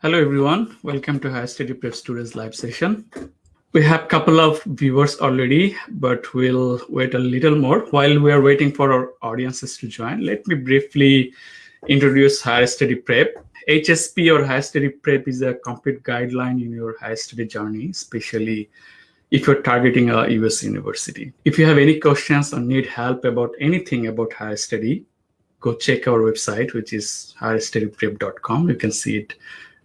Hello, everyone. Welcome to Higher Study Prep Students live session. We have a couple of viewers already, but we'll wait a little more. While we are waiting for our audiences to join, let me briefly introduce Higher Study Prep. HSP or Higher Study Prep is a complete guideline in your higher study journey, especially if you're targeting a US university. If you have any questions or need help about anything about higher study, go check our website, which is higherstudyprep.com. You can see it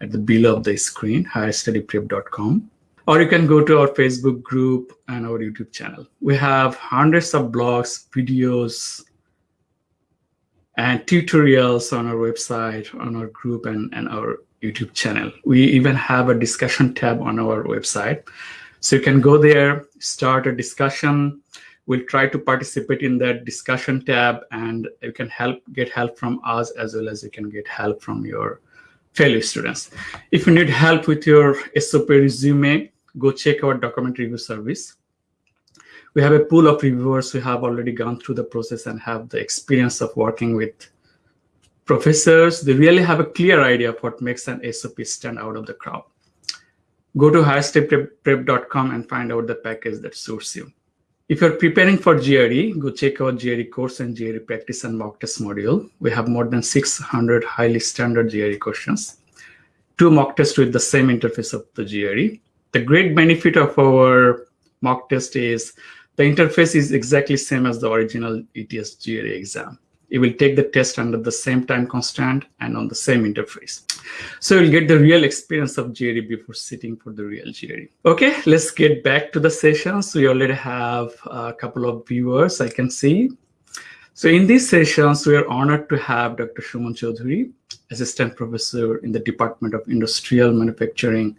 at the below of the screen, higherstudyprep.com. Or you can go to our Facebook group and our YouTube channel. We have hundreds of blogs, videos, and tutorials on our website, on our group, and, and our YouTube channel. We even have a discussion tab on our website. So you can go there, start a discussion. We'll try to participate in that discussion tab and you can help get help from us as well as you can get help from your fellow students. If you need help with your SOP resume, go check our document review service. We have a pool of reviewers who have already gone through the process and have the experience of working with professors. They really have a clear idea of what makes an SOP stand out of the crowd. Go to higherstudyprep.com and find out the package that suits you. If you're preparing for GRE, go check out GRE course and GRE practice and mock test module. We have more than 600 highly standard GRE questions, two mock tests with the same interface of the GRE. The great benefit of our mock test is the interface is exactly same as the original ETS GRE exam. You will take the test under the same time constant and on the same interface. So you'll get the real experience of GRE before sitting for the real GRE. Okay, let's get back to the sessions. We already have a couple of viewers I can see. So in these sessions, we are honored to have Dr. Suman Chaudhuri, Assistant Professor in the Department of Industrial Manufacturing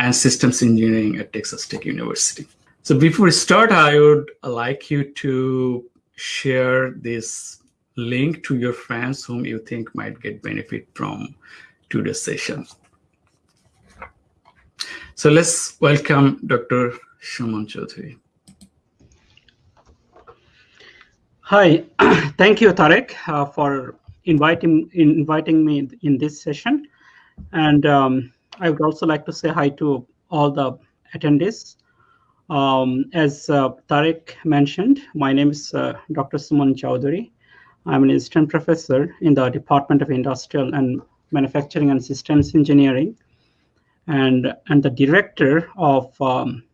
and Systems Engineering at Texas Tech University. So before we start, I would like you to share this link to your friends whom you think might get benefit from today's session. So let's welcome Dr. Suman Chaudhuri. Hi, thank you, Tarek, uh, for inviting inviting me in this session. And um, I would also like to say hi to all the attendees. Um, as uh, Tarek mentioned, my name is uh, Dr. Suman Chaudhuri. I'm an assistant professor in the Department of Industrial and Manufacturing and Systems Engineering, and, and the director of um,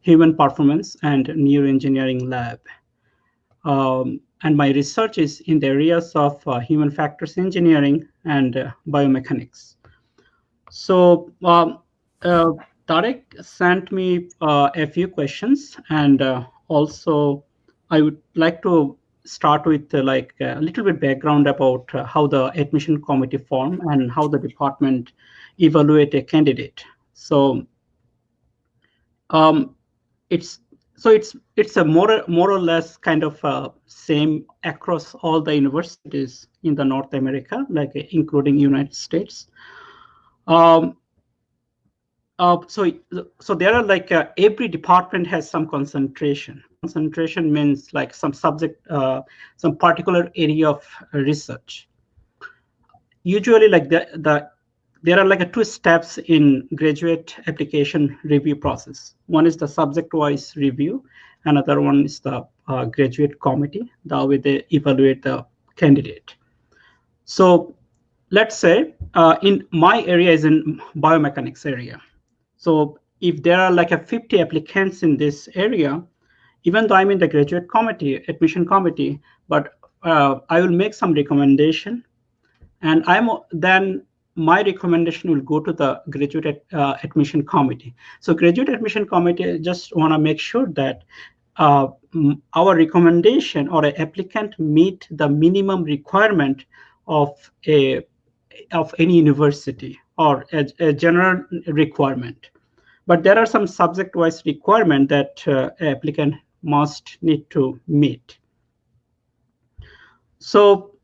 Human Performance and Neuroengineering Lab. Um, and my research is in the areas of uh, human factors engineering and uh, biomechanics. So um, uh, Tarek sent me uh, a few questions, and uh, also I would like to start with uh, like a little bit background about uh, how the admission committee form and how the department evaluate a candidate. So um, it's so it's it's a more more or less kind of uh, same across all the universities in the North America, like including United States. Um, uh, so so there are like uh, every department has some concentration concentration means like some subject, uh, some particular area of research. Usually like the, the there are like a two steps in graduate application review process. One is the subject-wise review. Another one is the uh, graduate committee. That way they evaluate the candidate. So let's say uh, in my area is in biomechanics area. So if there are like a 50 applicants in this area, even though I'm in the graduate committee, admission committee, but uh, I will make some recommendation, and I'm then my recommendation will go to the graduate uh, admission committee. So graduate admission committee just want to make sure that uh, our recommendation or an applicant meet the minimum requirement of a of any university or a, a general requirement. But there are some subject-wise requirement that uh, applicant must need to meet. So,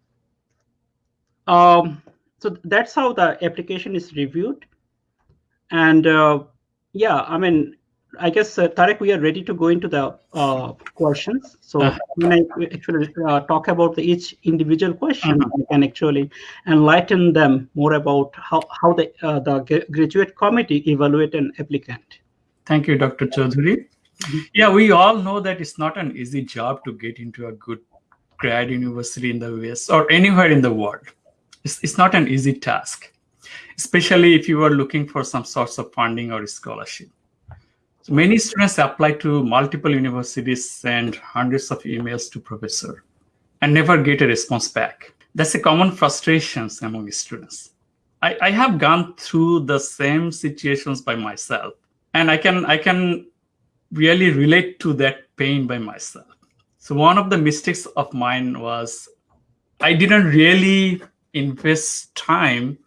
um, so that's how the application is reviewed. And uh, yeah, I mean, I guess, uh, Tarek, we are ready to go into the uh, questions. So uh, when I actually uh, talk about the, each individual question, -huh. I can actually enlighten them more about how, how the, uh, the graduate committee evaluate an applicant. Thank you, Dr. Chaudhary. Yeah, we all know that it's not an easy job to get into a good grad university in the US or anywhere in the world. It's, it's not an easy task, especially if you are looking for some sorts of funding or scholarship. So many students apply to multiple universities, send hundreds of emails to professor, and never get a response back. That's a common frustration among students. I, I have gone through the same situations by myself, and I can I can really relate to that pain by myself. So one of the mistakes of mine was I didn't really invest time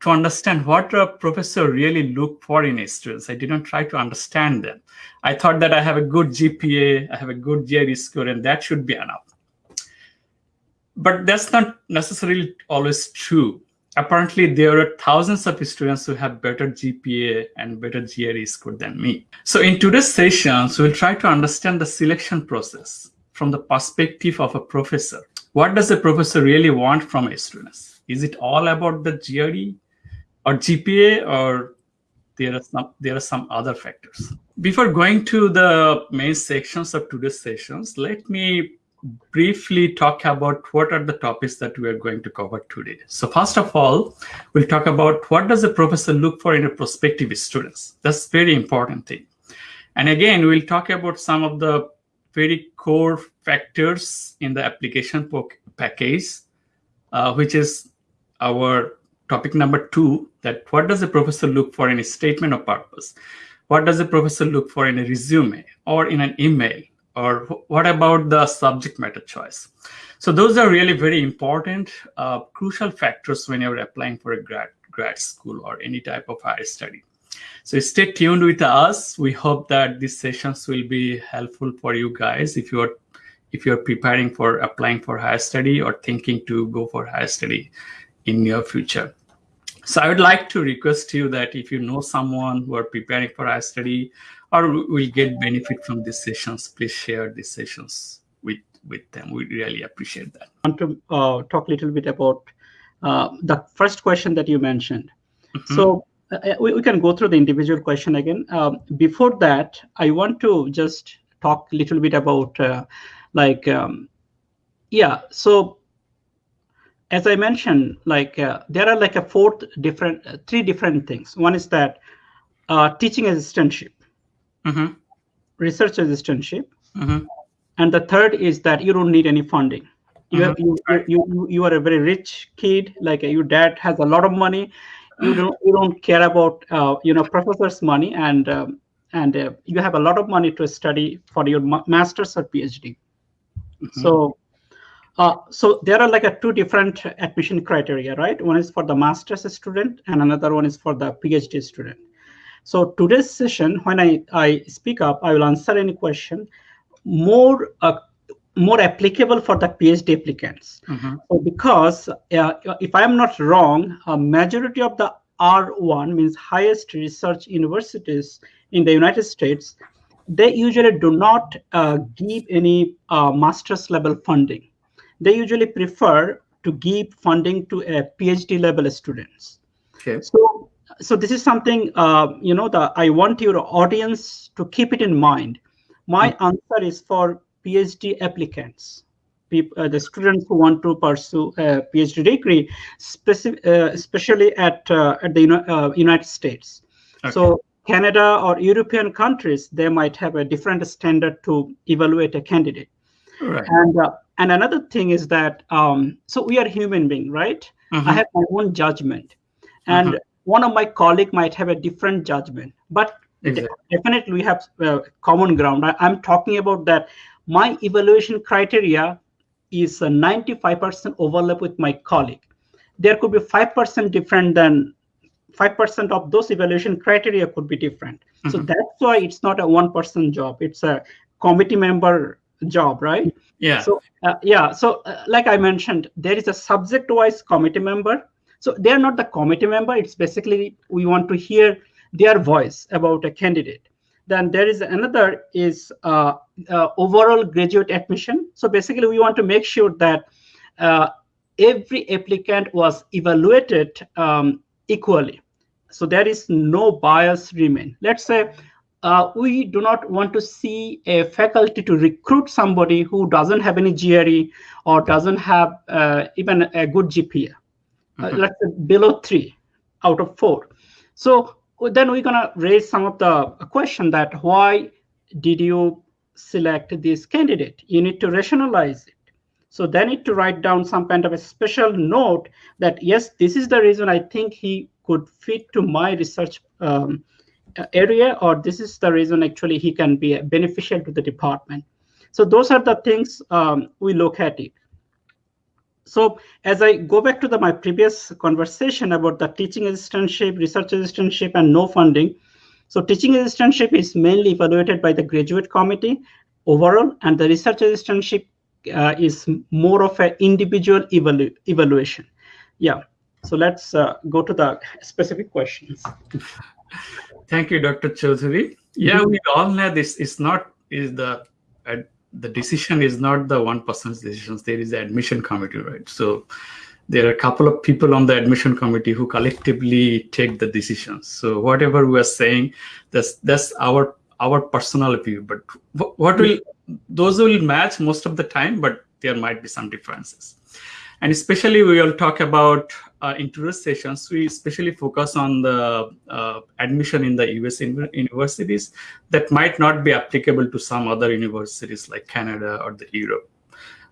to understand what a professor really look for in students. I didn't try to understand them. I thought that I have a good GPA, I have a good GRE score, and that should be enough. But that's not necessarily always true. Apparently, there are thousands of students who have better GPA and better GRE score than me. So in today's sessions, we'll try to understand the selection process from the perspective of a professor. What does a professor really want from a student? Is it all about the GRE or GPA or there are some there are some other factors. Before going to the main sections of today's sessions, let me briefly talk about what are the topics that we are going to cover today. So first of all, we'll talk about what does a professor look for in a prospective students. That's very important thing. And again, we'll talk about some of the very core factors in the application package, uh, which is our topic number two, that what does a professor look for in a statement of purpose? What does a professor look for in a resume or in an email? Or what about the subject matter choice? So those are really very important, uh, crucial factors when you're applying for a grad, grad school or any type of higher study. So stay tuned with us. We hope that these sessions will be helpful for you guys if you're if you're preparing for applying for higher study or thinking to go for higher study in near future. So I would like to request you that if you know someone who are preparing for higher study or will get benefit from these sessions, please share these sessions with, with them. We really appreciate that. I want to uh, talk a little bit about uh, the first question that you mentioned. Mm -hmm. So uh, uh, we, we, can go through the individual question again. Um, before that, I want to just talk a little bit about uh, like, um, yeah, so as I mentioned, like uh, there are like a fourth different, uh, three different things. One is that uh, teaching assistantship, mm -hmm. research assistantship, mm -hmm. and the third is that you don't need any funding. You, mm -hmm. you, you, you, you are a very rich kid, like your dad has a lot of money, you don't you don't care about uh, you know professors money and um, and uh, you have a lot of money to study for your master's or phd mm -hmm. so uh, so there are like a two different admission criteria right one is for the master's student and another one is for the phd student so today's session when i i speak up i will answer any question more uh, more applicable for the PhD applicants. Mm-hmm. So because uh, if I am not wrong, a majority of the R1 means highest research universities in the United States, they usually do not uh, give any uh, master's level funding. They usually prefer to give funding to a PhD level students. Okay. So, so this is something uh, you know. The I want your audience to keep it in mind. My mm-hmm. answer is for PhD applicants, people, uh, the students who want to pursue a PhD degree, specific, uh, especially at uh, at the uh, United States. Okay. So Canada or European countries, they might have a different standard to evaluate a candidate. Right. And uh, and another thing is that um, so we are human being, right? Mm -hmm. I have my own judgment, and mm -hmm. One of my colleague might have a different judgment, but exactly. definitely we have uh, common ground. I, I'm talking about that my evaluation criteria is a 95% overlap with my colleague. There could be 5% different than 5% of those evaluation criteria could be different. Mm -hmm. So mm-hmm. that's why it's not a one person job. It's a committee member job, right? Yeah. So uh, yeah. So uh, like I mentioned, there is a subject wise committee member. So they're not the committee member. It's basically we want to hear their voice about a candidate. Then there is another is uh, uh, overall graduate admission. So basically, we want to make sure that uh, every applicant was evaluated um, equally. So there is no bias remain. Let's say uh, we do not want to see a faculty to recruit somebody who doesn't have any GRE or doesn't have uh, even a good GPA. Mm -hmm. let's say below three out of four. So then we're gonna raise some of the question that why did you select this candidate? You need to rationalize it. So they need to write down some kind of a special note that yes, this is the reason I think he could fit to my research um, area, or this is the reason actually he can be beneficial to the department. So those are the things um, we look at it. So as I go back to the, my previous conversation about the teaching assistantship, research assistantship, and no funding. So teaching assistantship is mainly evaluated by the graduate committee overall, and the research assistantship uh, is more of an individual evalu evaluation. Yeah. So let's uh, go to the specific questions. Thank you, Dr. Chaudhary. Yeah, we all know this is not is the uh, the decision is not the one person's decisions. There is the admission committee, right? So there are a couple of people on the admission committee who collectively take the decisions. So whatever we are saying, that's that's our our personal view. But what will those will match most of the time, but there might be some differences. And especially we will talk about uh, interest sessions, we especially focus on the uh, admission in the US universities that might not be applicable to some other universities like Canada or the Europe.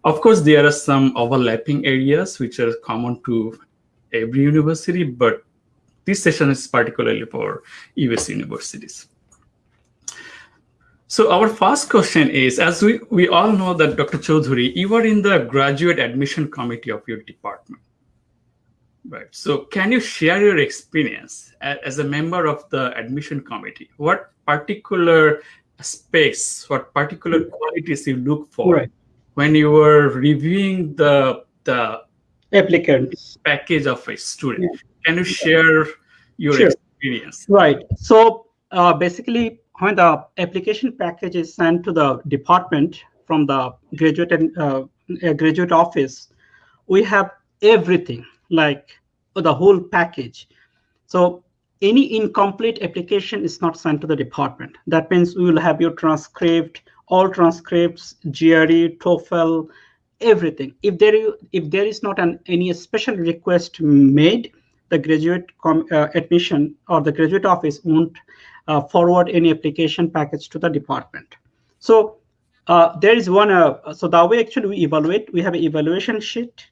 Of course, there are some overlapping areas which are common to every university, but this session is particularly for US universities. So our first question is, as we, we all know that Dr. Chaudhary, you are in the graduate admission committee of your department. Right. So can you share your experience as a member of the admission committee? What particular aspects, what particular qualities you look for right. when you were reviewing the the applicants package of a student? Yeah. Can you share your sure. experience? Right. So uh, basically, when the application package is sent to the department from the graduate and uh, graduate office, we have everything like the whole package. So any incomplete application is not sent to the department. That means we will have your transcript, all transcripts, GRE, TOEFL, everything. If there is, if there is not an any special request made, the graduate uh, admission or the graduate office won't uh, forward any application package to the department. So uh, there is one. Uh, so the way actually we evaluate, we have an evaluation sheet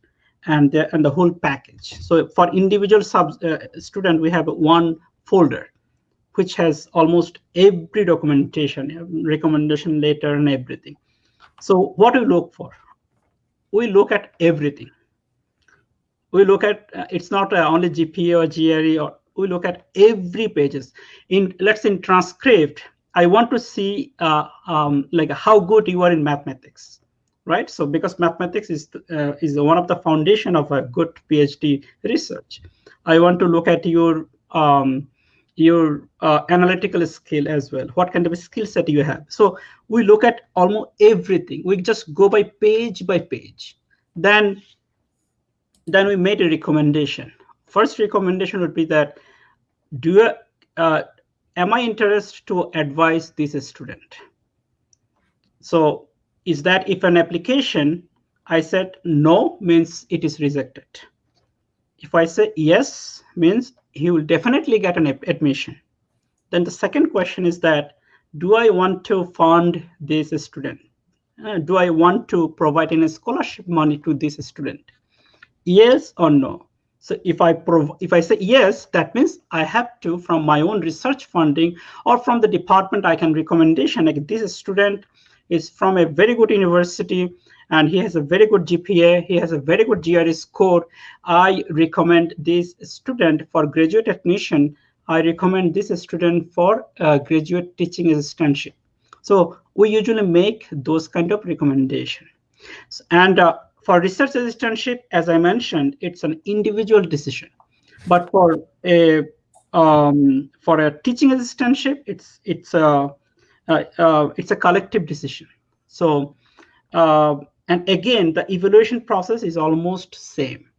and the, and the whole package. So for individual sub uh, student, we have one folder which has almost every documentation, recommendation letter and everything. So what we look for? We look at everything. We look at, uh, it's not uh, only GPA or GRE, or we look at every pages. In Let's in transcript, I want to see uh, um, like how good you are in mathematics right? So because mathematics is uh, is one of the foundation of a good PhD research, I want to look at your um, your uh, analytical skill as well. What kind of skill set you have? So we look at almost everything. We just go by page by page. Then then we made a recommendation. First recommendation would be that do uh, am I interested to advise this student? So is that if an application, I said no means it is rejected. If I say yes means he will definitely get an admission. Then the second question is that, do I want to fund this student? Uh, do I want to provide any scholarship money to this student? Yes or no? So if I if I say yes, that means I have to from my own research funding or from the department I can recommendation like this student is from a very good university and he has a very good GPA, he has a very good GRE score. I recommend this student for graduate admission. I recommend this student for uh, graduate teaching assistantship. So we usually make those kind of recommendation. And uh, for research assistantship, as I mentioned, it's an individual decision. But for a um, for a teaching assistantship, it's it's a uh, it's a collective decision. So, uh, and again, the evaluation process is almost same.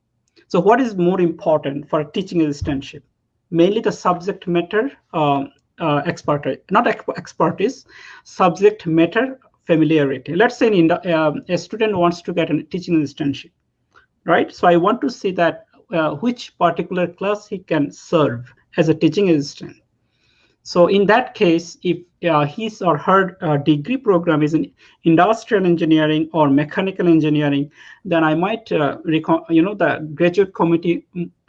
So what is more important for a teaching assistantship? Mainly the subject matter um, uh, expertise, not expertise, subject matter familiarity. Let's say in, uh, a student wants to get a teaching assistantship, right? So I want to see that uh, which particular class he can serve as a teaching assistant. So in that case, if uh, his or her uh, degree program is in industrial engineering or mechanical engineering, then I might, uh, you know, the graduate committee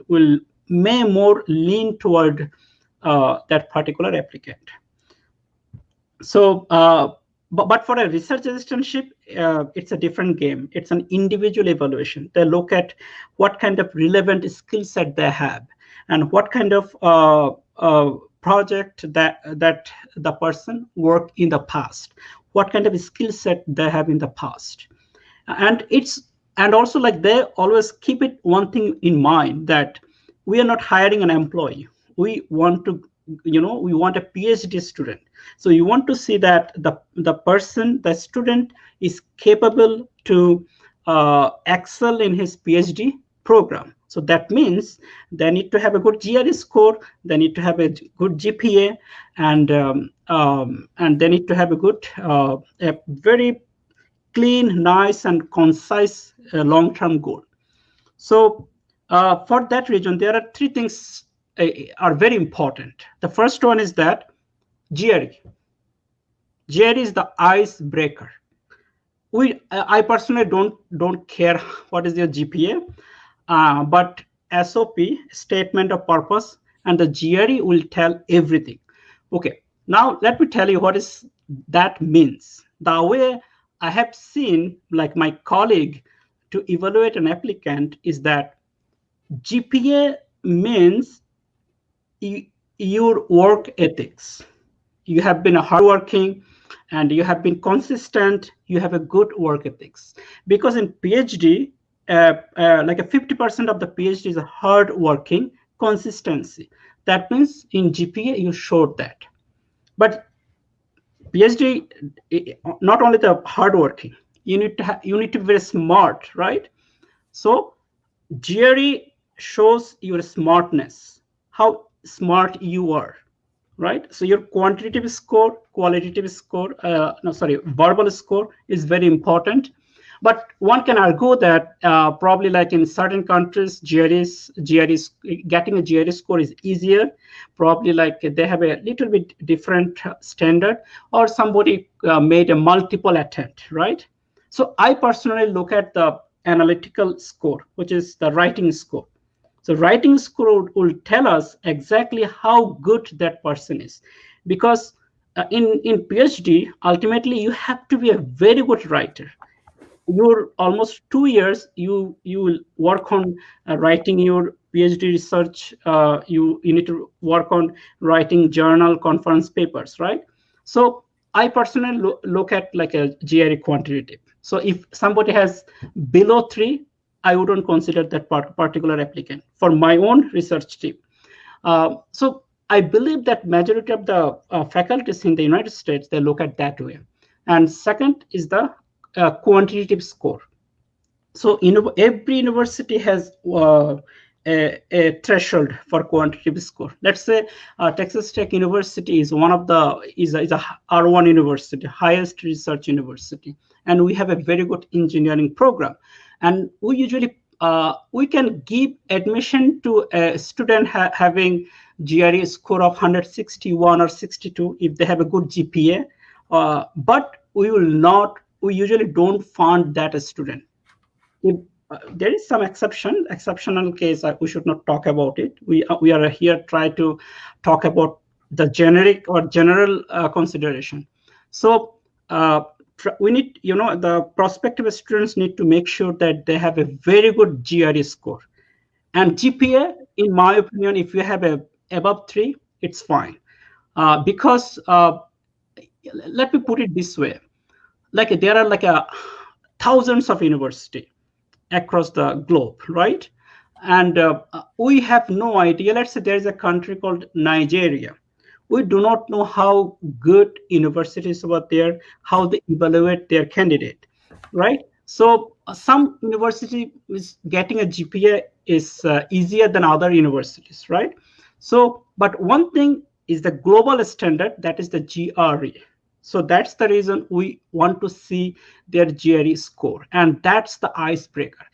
will may more lean toward uh, that particular applicant. So, uh, but, but for a research assistantship, uh, it's a different game. It's an individual evaluation. They look at what kind of relevant skill set they have and what kind of project that that the person worked in the past. What kind of skill set they have in the past. And it's and also like they always keep it one thing in mind that we are not hiring an employee. We want to you know we want a phd student. So you want to see that the the person the student is capable to uh, excel in his phd program so that means they need to have a good GRE score, they need to have a good GPA, and um, um, and they need to have a good, uh, a very clean, nice, and concise uh, long-term goal. So uh, for that reason, there are three things uh, are very important. The first one is that GRE. GRE is the icebreaker. We, I personally don't don't care what is your GPA uh, but SOP, statement of purpose, and the GRE will tell everything. Okay, now let me tell you what is that means. The way I have seen, like my colleague, to evaluate an applicant is that GPA means your work ethics. You have been hardworking and you have been consistent, you have a good work ethics. Because in PhD, uh, uh, like a 50% of the PhD is hard working consistency. That means in GPA, you showed that. But PhD, not only the hard working, you need to have, you need to be very smart, right? So GRE shows your smartness, how smart you are, right? So your quantitative score, qualitative score, uh, no, sorry, verbal score is very important but one can argue that uh, probably like in certain countries, GREs, getting a GRE score is easier. Probably like they have a little bit different standard or somebody uh, made a multiple attempt, right? So I personally look at the analytical score, which is the writing score. So writing score will tell us exactly how good that person is. Because uh, in, in PhD, ultimately, you have to be a very good writer your almost two years you you will work on uh, writing your phd research uh, you you need to work on writing journal conference papers right? So i personally lo look at like a gre quantitative. So if somebody has below three i wouldn't consider that part particular applicant for my own research team. Uh, so i believe that majority of the uh, faculties in the united states they look at that way. And second is the a quantitative score. So every university has uh, a, a, threshold for quantitative score. Let's say uh, Texas Tech University is one of the is a, is a R1 university, highest research university, and we have a very good engineering program. And we usually uh, we can give admission to a student ha having GRE score of 161 or 62 if they have a good GPA, uh, but we will not we usually don't fund that a student. If, uh, there is some exception, exceptional case, uh, we should not talk about it. We, uh, we are here try to talk about the generic or general uh, consideration. So uh, we need, you know, the prospective students need to make sure that they have a very good GRE score. And GPA, in my opinion, if you have a above three, it's fine. Uh, because let me put it this way like there are like a thousands of university across the globe, right? And uh, we have no idea. Let's say there is a country called Nigeria. we do not know how good universities were there, how they evaluate their candidate, right? So uh, some university is getting a GPA is uh, easier than other universities, right? So, but one thing is the global standard, that is the GRE. So that's the reason we want to see their GRE score. And that's the icebreaker.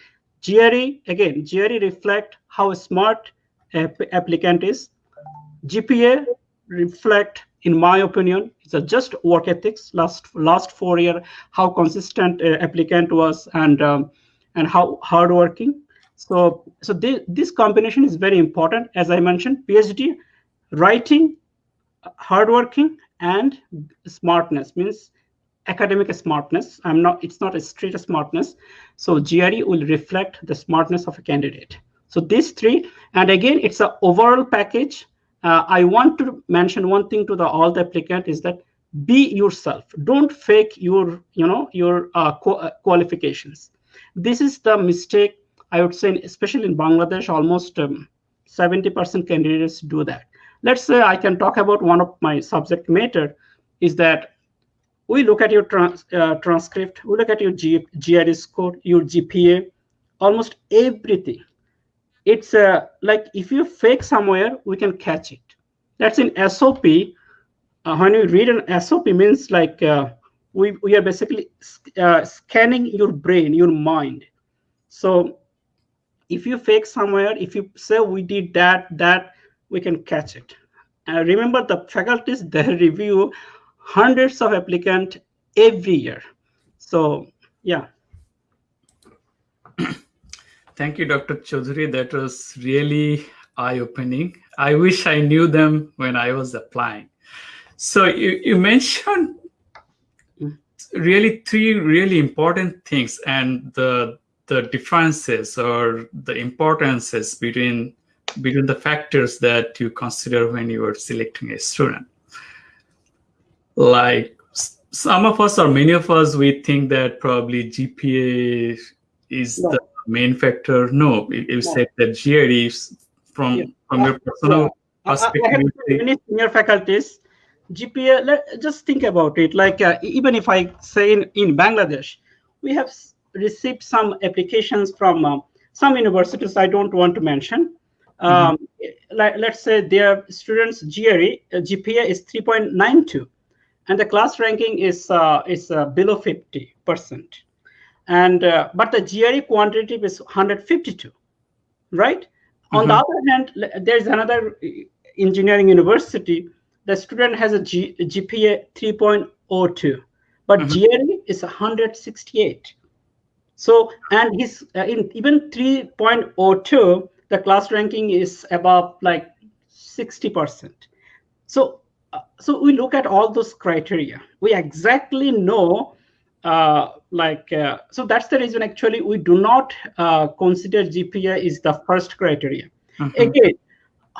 GRE, again, GRE reflect how smart applicant is. GPA reflect, in my opinion, it's a just work ethics. Last last four year, how consistent uh, applicant was and um, and how hardworking. So so this, this combination is very important. As I mentioned, PhD, writing, hardworking, and smartness means academic smartness. I'm not. It's not a straight smartness. So GRE will reflect the smartness of a candidate. So these three, and again, it's an overall package. Uh, I want to mention one thing to the all the applicant is that be yourself. Don't fake your, you know, your uh, uh, qualifications. This is the mistake I would say, especially in Bangladesh, almost 70% um, candidates do that. Let's say I can talk about one of my subject matter is that we look at your trans, uh, transcript, we look at your G, GRE score, your GPA, almost everything it's uh, like if you fake somewhere, we can catch it. That's in SOP. Uh, when you read an SOP means like uh, we, we are basically uh, scanning your brain, your mind. So if you fake somewhere, if you say we did that, that, we can catch it. Uh, remember the faculties, they review hundreds of applicants every year. So yeah. Thank you, Dr. Chaudhary. That was really eye-opening. I wish I knew them when I was applying. So you, you mentioned really three really important things and the the differences or the importances between between the factors that you consider when you are selecting a student. Like some of us or many of us, we think that probably GPA is no. the main factor? No, you, you said that GRE from yeah. from your personal uh, perspective. many senior faculties. GPA, let, just think about it. Like uh, even if I say in, in Bangladesh, we have received some applications from uh, some universities I don't want to mention. Um, mm -hmm. like, let's say their students' GRE uh, GPA is 3.92, and the class ranking is uh, is uh, below 50 percent and uh, but the GRE quantitative is 152, right? Mm-hmm. On the mm-hmm. other hand, there's another engineering university. The student has a G, GPA 3.02, but mm-hmm. GRE is 168. So and he's uh, in even 3.02, the class ranking is above like 60 percent. So uh, so we look at all those criteria. We exactly know uh, like uh, so that's the reason actually we do not uh, consider GPA is the first criteria. Mm-hmm. Again,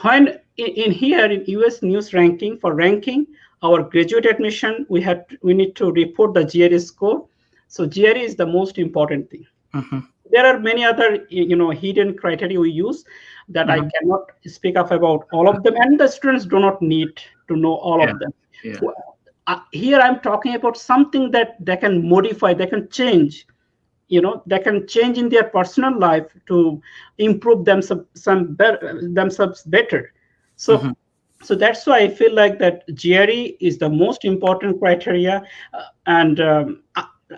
when in, in, here in US news ranking for ranking our graduate admission, we have we need to report the GRE score. So GRE is the most important thing. Mm-hmm. There are many other you know hidden criteria we use that mm-hmm. I cannot speak of about all of them, and the students do not need to know all yeah. of them. Yeah uh, here i'm talking about something that they can modify they can change you know they can change in their personal life to improve themselves some better themselves better so mm -hmm. so that's why i feel like that gre is the most important criteria uh, and um,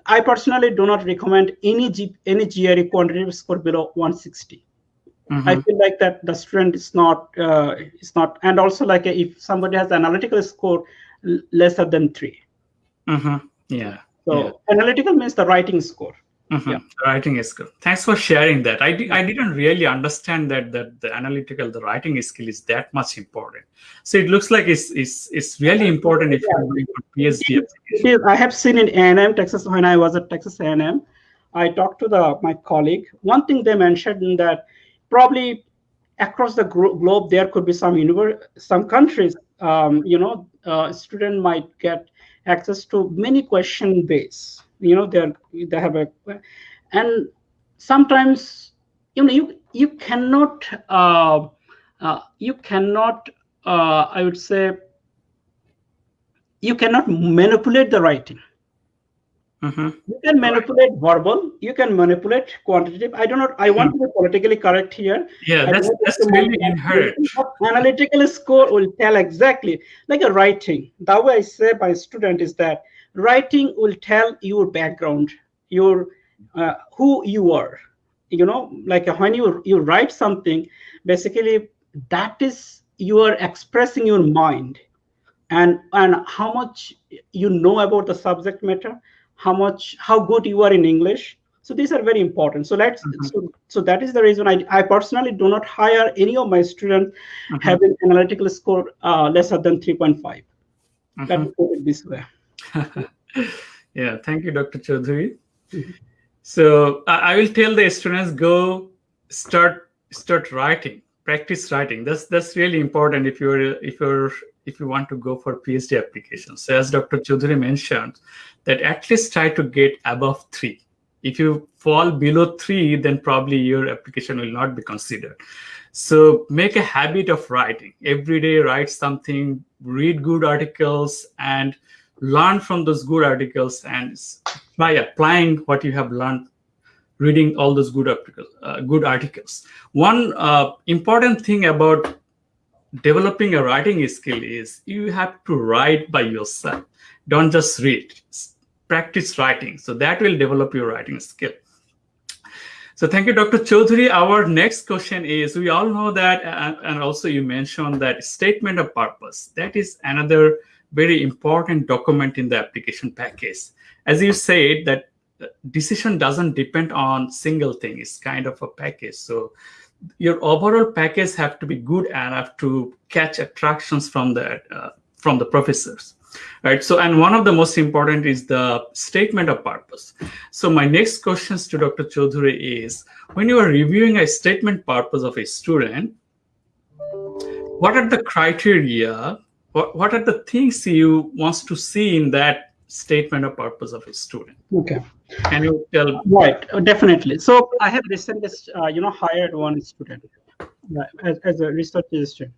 I, personally do not recommend any G, any gre quantitative score below 160 mm -hmm. i feel like that the student is not uh, is not and also like if somebody has analytical score lesser than 3 mm-hmm. Yeah. So yeah. analytical means the writing score. Mm-hmm. Yeah. The writing is good. Thanks for sharing that. I, di- I didn't really understand that that the analytical, the writing skill is that much important. So it looks like it's it's, it's really important if you're doing PhD. It is. I have seen in A&M, Texas, when I was at Texas A&M, I talked to the my colleague. One thing they mentioned that probably across the globe there could be some universe, some countries, um, you know, uh, student might get access to many question base you know they're they have a and sometimes you know you you cannot uh, uh, you cannot uh, i would say you cannot manipulate the writing. Mm-hmm. You can manipulate verbal. You can manipulate quantitative. I do not. Know, I want mm-hmm. to be politically correct here. Yeah, that's that's really inherent. Analytical score will tell exactly like a writing. The way I say my student is that writing will tell your background, your uh, who you are. You know, like when you you write something, basically that is you are expressing your mind, and and how much you know about the subject matter how much how good you are in english so these are very important so let's mm-hmm. so, so that is the reason I, I personally do not hire any of my students mm-hmm. having analytical score uh, lesser than 3.5 mm-hmm. let me put it this way yeah thank you dr chaudhary mm-hmm. so I, will tell the students go start start writing practice writing that's that's really important if you're if you're if you want to go for phd applications so as dr chaudhary mentioned that at least try to get above three. If you fall below three, then probably your application will not be considered. So make a habit of writing. Every day write something, read good articles, and learn from those good articles and by applying what you have learned reading all those good articles uh, good articles. One uh, important thing about developing a writing skill is you have to write by yourself. Don't just read practice writing. So that will develop your writing skill. So thank you dr chaudhary. Our next question is we all know that and also you mentioned that statement of purpose that is another very important document in the application package. As you said that decision doesn't depend on single thing. It's kind of a package. So your overall package have to be good enough to catch attractions from the uh, from the professors right? So and one of the most important is the statement of purpose. So my next questions to dr chaudhary is when you are reviewing a statement purpose of a student what are the criteria what, what are the things you wants to see in that statement of purpose of a student okay can you tell right definitely so i have recently uh, you know hired one student uh, as, as a research assistant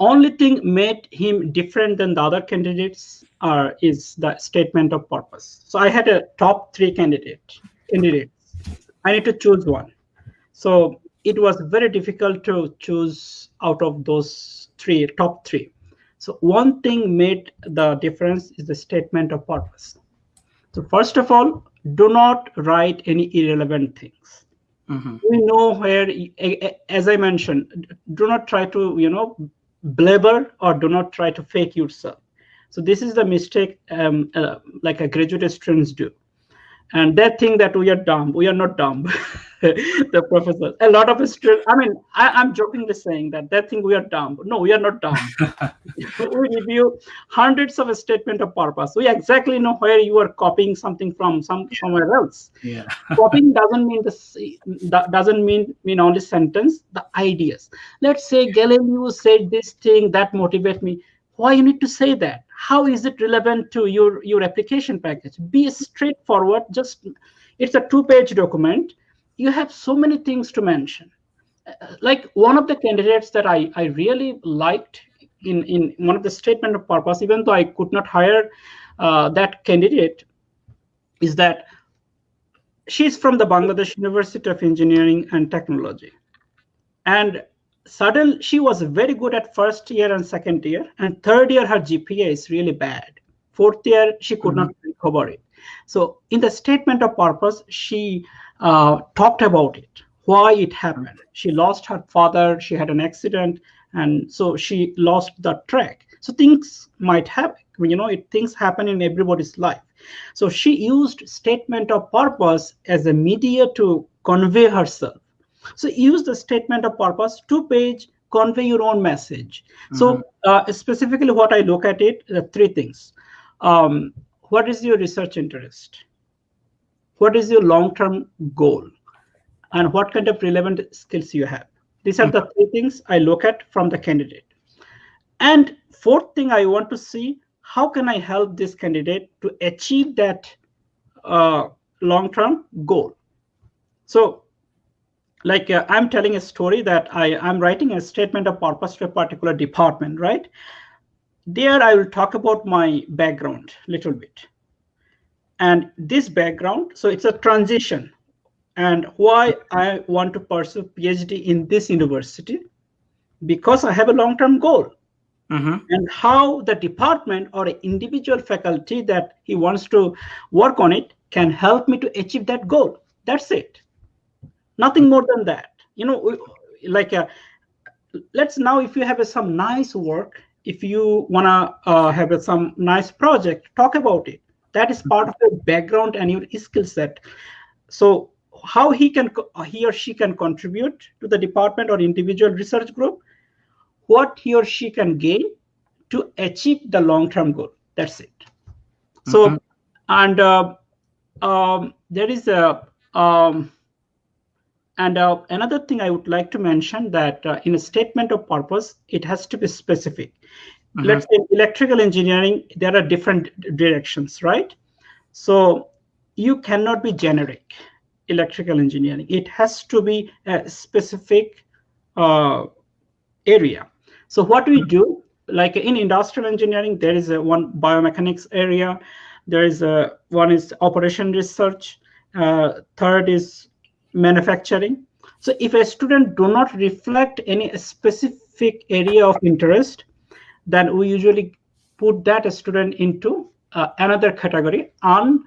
only thing made him different than the other candidates are is the statement of purpose. So I had a top three candidate candidates. I need to choose one. So it was very difficult to choose out of those three top three. So one thing made the difference is the statement of purpose. So first of all, do not write any irrelevant things. Mm-hmm. We know where, as I mentioned, do not try to you know blabber or do not try to fake yourself. So this is the mistake um, uh, like a graduate students do. And they think that we are dumb. We are not dumb. the professor. A lot of students, I mean, I, am jokingly saying that they think we are dumb. No, we are not dumb. we review hundreds of a statement of purpose. We exactly know where you are copying something from some somewhere else. Yeah. copying doesn't mean the that doesn't mean mean only sentence, the ideas. Let's say Galileo said this thing that motivate me. Why you need to say that? How is it relevant to your your application package? Be straightforward. Just it's a two-page document you have so many things to mention. Uh, like one of the candidates that I, I really liked in, in one of the statement of purpose, even though I could not hire uh, that candidate, is that she's from the Bangladesh University of Engineering and Technology. And suddenly she was very good at first year and second year, and third year her GPA is really bad. Fourth year she could mm -hmm. not recover it. So in the statement of purpose, she uh, talked about it, why it happened. She lost her father, she had an accident, and so she lost the track. So things might happen, you know, it, things happen in everybody's life. So she used statement of purpose as a media to convey herself. So use the statement of purpose, two page, convey your own message. Mm-hmm. So uh, specifically what I look at it, uh, three things. Um, what is your research interest? what is your long-term goal and what kind of relevant skills you have these are the three things i look at from the candidate and fourth thing i want to see how can i help this candidate to achieve that uh, long-term goal so like uh, i'm telling a story that i i'm writing a statement of purpose to a particular department right there I will talk about my background a little bit. And this background, so it's a transition and why I want to pursue PhD in this university because I have a long-term goal. Mm-hmm. And how the department or individual faculty that he wants to work on it can help me to achieve that goal. That's it. Nothing more than that. You know, like a, uh, let's now if you have a, some nice work, if you wanna uh, have a, some nice project, talk about it. That is part of your background and your skill set. So how he can he or she can contribute to the department or individual research group what he or she can gain to achieve the long-term goal. That's it. So, and uh, um, there is a um, and uh, another thing I would like to mention that uh, in a statement of purpose, it has to be specific. Mm-hmm. Let's say electrical engineering, there are different directions, right? So you cannot be generic electrical engineering. It has to be a specific uh, area. So what do we do, like in industrial engineering, there is a one biomechanics area. There is a one is operation research. Uh, third is manufacturing. So if a student do not reflect any specific area of interest, then we usually put that student into uh, another category, un,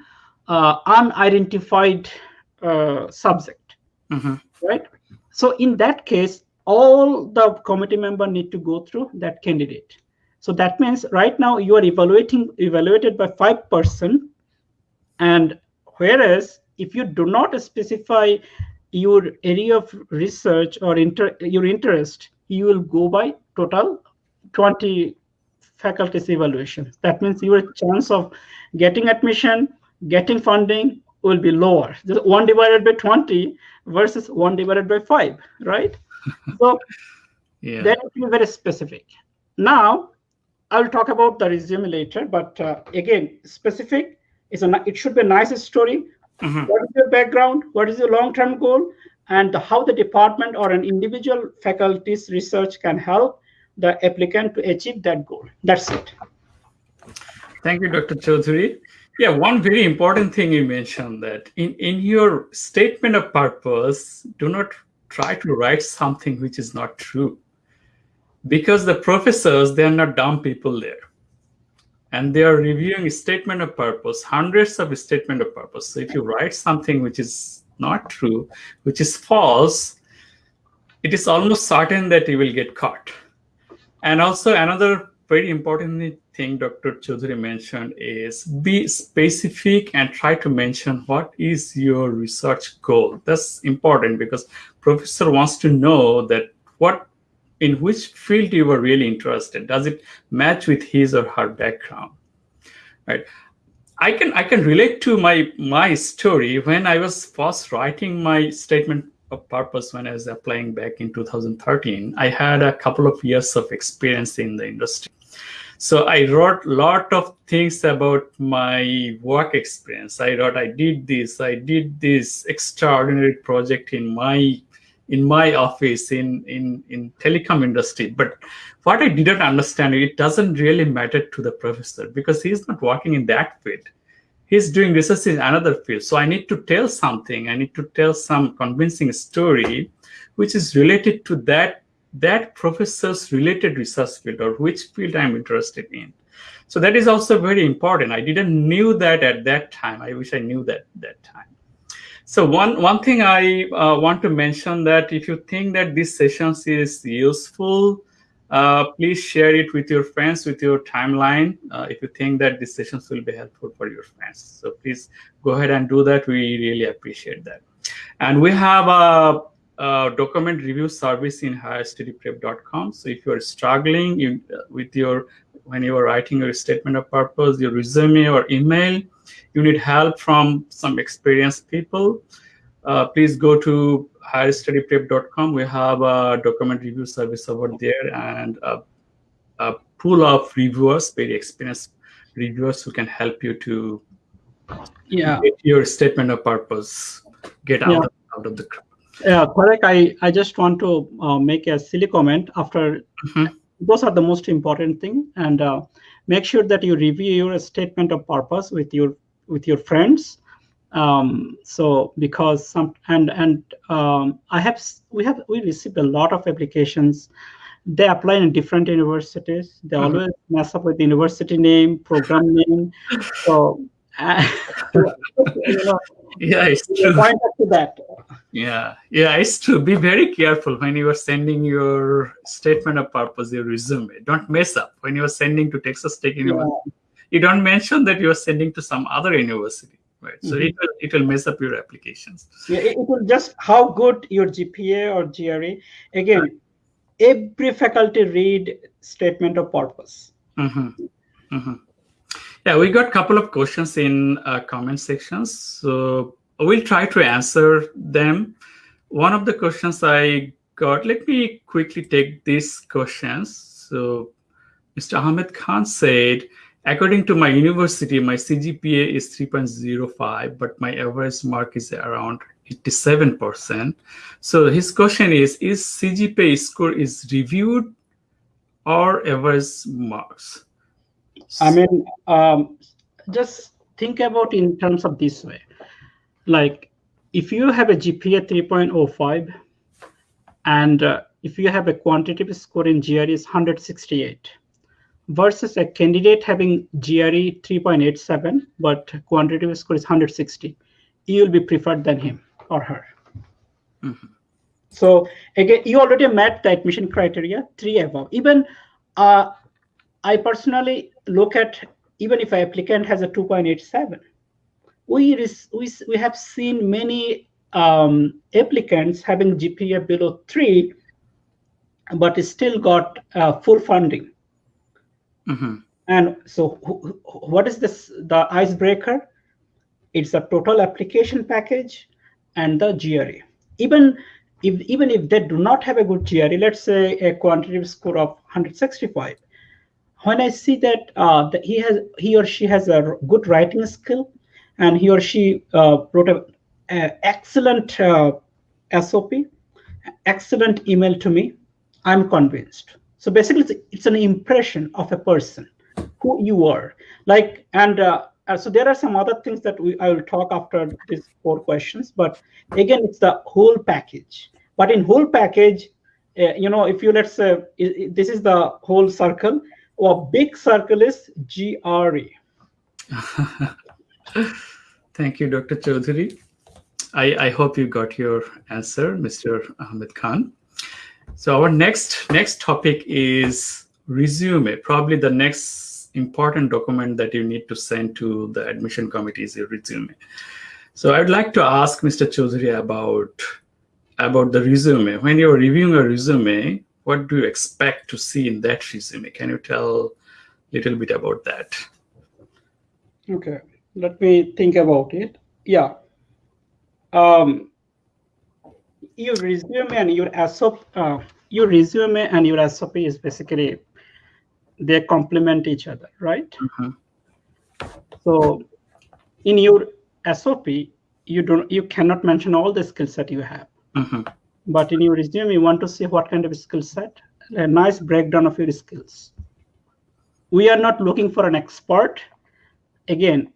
uh, unidentified uh, subject, mm-hmm. right? So in that case, all the committee member need to go through that candidate. So that means right now you are evaluating evaluated by five person, and whereas if you do not specify your area of research or inter, your interest, you will go by total 20 faculties evaluation. That means your chance of getting admission, getting funding will be lower. Just one divided by 20 versus one divided by five, right? so yeah. that will be very specific. Now, I will talk about the resume later, but uh, again, specific is a it should be a nice story. Mm-hmm. What is your background? What is your long-term goal? And how the department or an individual faculty's research can help the applicant to achieve that goal. That's it. Thank you, Dr. Chaudhuri. Yeah, one very important thing you mentioned that in, in your statement of purpose, do not try to write something which is not true because the professors they are not dumb people there and they are reviewing a statement of purpose hundreds of statement of purpose so if you write something which is not true which is false it is almost certain that you will get caught and also another very important thing Dr. Chaudhuri mentioned is be specific and try to mention what is your research goal. That's important because professor wants to know that what in which field you are really interested. Does it match with his or her background? Right. I can I can relate to my my story when I was first writing my statement of purpose when I was applying back in 2013. I had a couple of years of experience in the industry so i wrote a lot of things about my work experience i wrote i did this i did this extraordinary project in my in my office in in in telecom industry but what i didn't understand it doesn't really matter to the professor because he's not working in that field he's doing research in another field so i need to tell something i need to tell some convincing story which is related to that that professor's related research field or which field I'm interested in. So that is also very important. I didn't knew that at that time. I wish I knew that that time. So one one thing I uh, want to mention that if you think that this session is useful, uh, please share it with your friends with your timeline. Uh, if you think that these sessions will be helpful for your friends, so please go ahead and do that. We really appreciate that. And we have a uh, document review service in higherstudyprep.com. So if you are struggling you, uh, with your, when you are writing your statement of purpose, your resume or email, you need help from some experienced people, uh, please go to higherstudyprep.com. We have a document review service over there and a, a pool of reviewers, very experienced reviewers who can help you to yeah. get your statement of purpose, get out, yeah. of, out of the yeah, correct. I, I just want to uh, make a silly comment after mm-hmm. those are the most important thing. And uh, make sure that you review your statement of purpose with your with your friends. Um, so because some and and um, I have we have we received a lot of applications. They apply in different universities. They mm -hmm. always mess up with the university name, program name. So uh, you know, yeah, it's true. To that. Yeah, yeah, it's true. Be very careful when you are sending your statement of purpose, your resume. Don't mess up when you are sending to Texas Tech University. Yeah. You don't mention that you are sending to some other university, right? So mm -hmm. it will it will mess up your applications. Yeah, it will just how good your GPA or GRE. Again, every faculty read statement of purpose. Mm -hmm. Mm -hmm. Yeah, we got a couple of questions in uh, comment sections. So we'll try to answer them. One of the questions I got, let me quickly take these questions. So Mr. Ahmed Khan said, according to my university, my CGPA is 3.05, but my average mark is around 87%. So his question is, is CGPA score is reviewed or average marks? I mean, um, just think about in terms of this way. Like, if you have a GPA 3.05 and uh, if you have a quantitative score in GRE is 168 versus a candidate having GRE 3.87 but quantitative score is 160, you will be preferred than him or her. Mm -hmm. So again, you already met the admission criteria, three above. Even uh, I personally look at even if an applicant has a 2.87, we, we, we have seen many um, applicants having GPA below three, but still got uh, full funding. Mm -hmm. And so what is this, the icebreaker? It's the total application package and the GRE. Even if, even if they do not have a good GRE, let's say a quantitative score of 165, when I see that, uh, that he has he or she has a good writing skill, and he or she uh, wrote an excellent uh, SOP, excellent email to me, I'm convinced. So basically, it's, it's, an impression of a person, who you are. Like, and uh, uh, so there are some other things that we I will talk after these four questions. But again, it's the whole package. But in whole package, uh, you know, if you let's say this is the whole circle or big circle is GRE. Thank you, Dr. Chaudhary. I, I hope you got your answer, Mr. Ahmed Khan. So our next next topic is resume. Probably the next important document that you need to send to the admission committee is your resume. So I'd like to ask Mr. Chaudhary about about the resume. When you're reviewing a resume, what do you expect to see in that resume? Can you tell a little bit about that? Okay, let me think about it. Yeah. Um, your resume and your SOP, uh, your resume and your SOP is basically they complement each other, right? Mm -hmm. So in your SOP, you don't you cannot mention all the skills that you have. Mm -hmm. But in your resume, you want to see what kind of skill set, a nice breakdown of your skills. We are not looking for an expert. Again,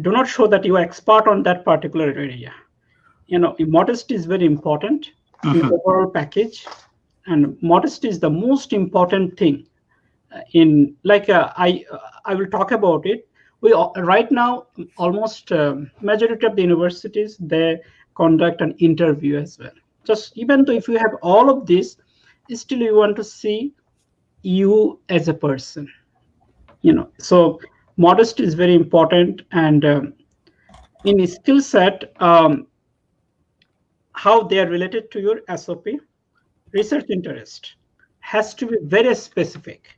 do not show that you are expert on that particular area. You know, modesty is very important in the mm-hmm. overall package. And modesty is the most important thing uh, in like uh, I uh, I will talk about it. We right now almost um, majority of the universities they conduct an interview as well just even though if you have all of this still you want to see you as a person you know so modesty is very important and um, in skill set um, how they are related to your sop research interest has to be very specific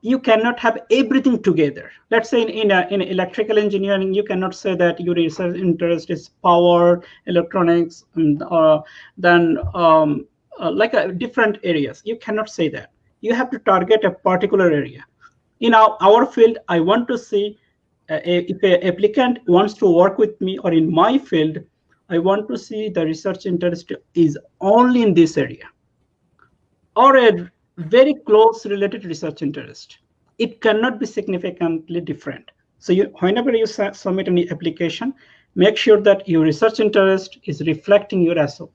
you cannot have everything together. Let's say in, in, a, in electrical engineering, you cannot say that your research interest is power, electronics, and uh, then um, uh, like a different areas. You cannot say that. You have to target a particular area. In our, our field, I want to see uh, if an applicant wants to work with me or in my field, I want to see the research interest is only in this area. Or a very close related research interest. It cannot be significantly different. So you, whenever you submit any application, make sure that your research interest is reflecting your SOP.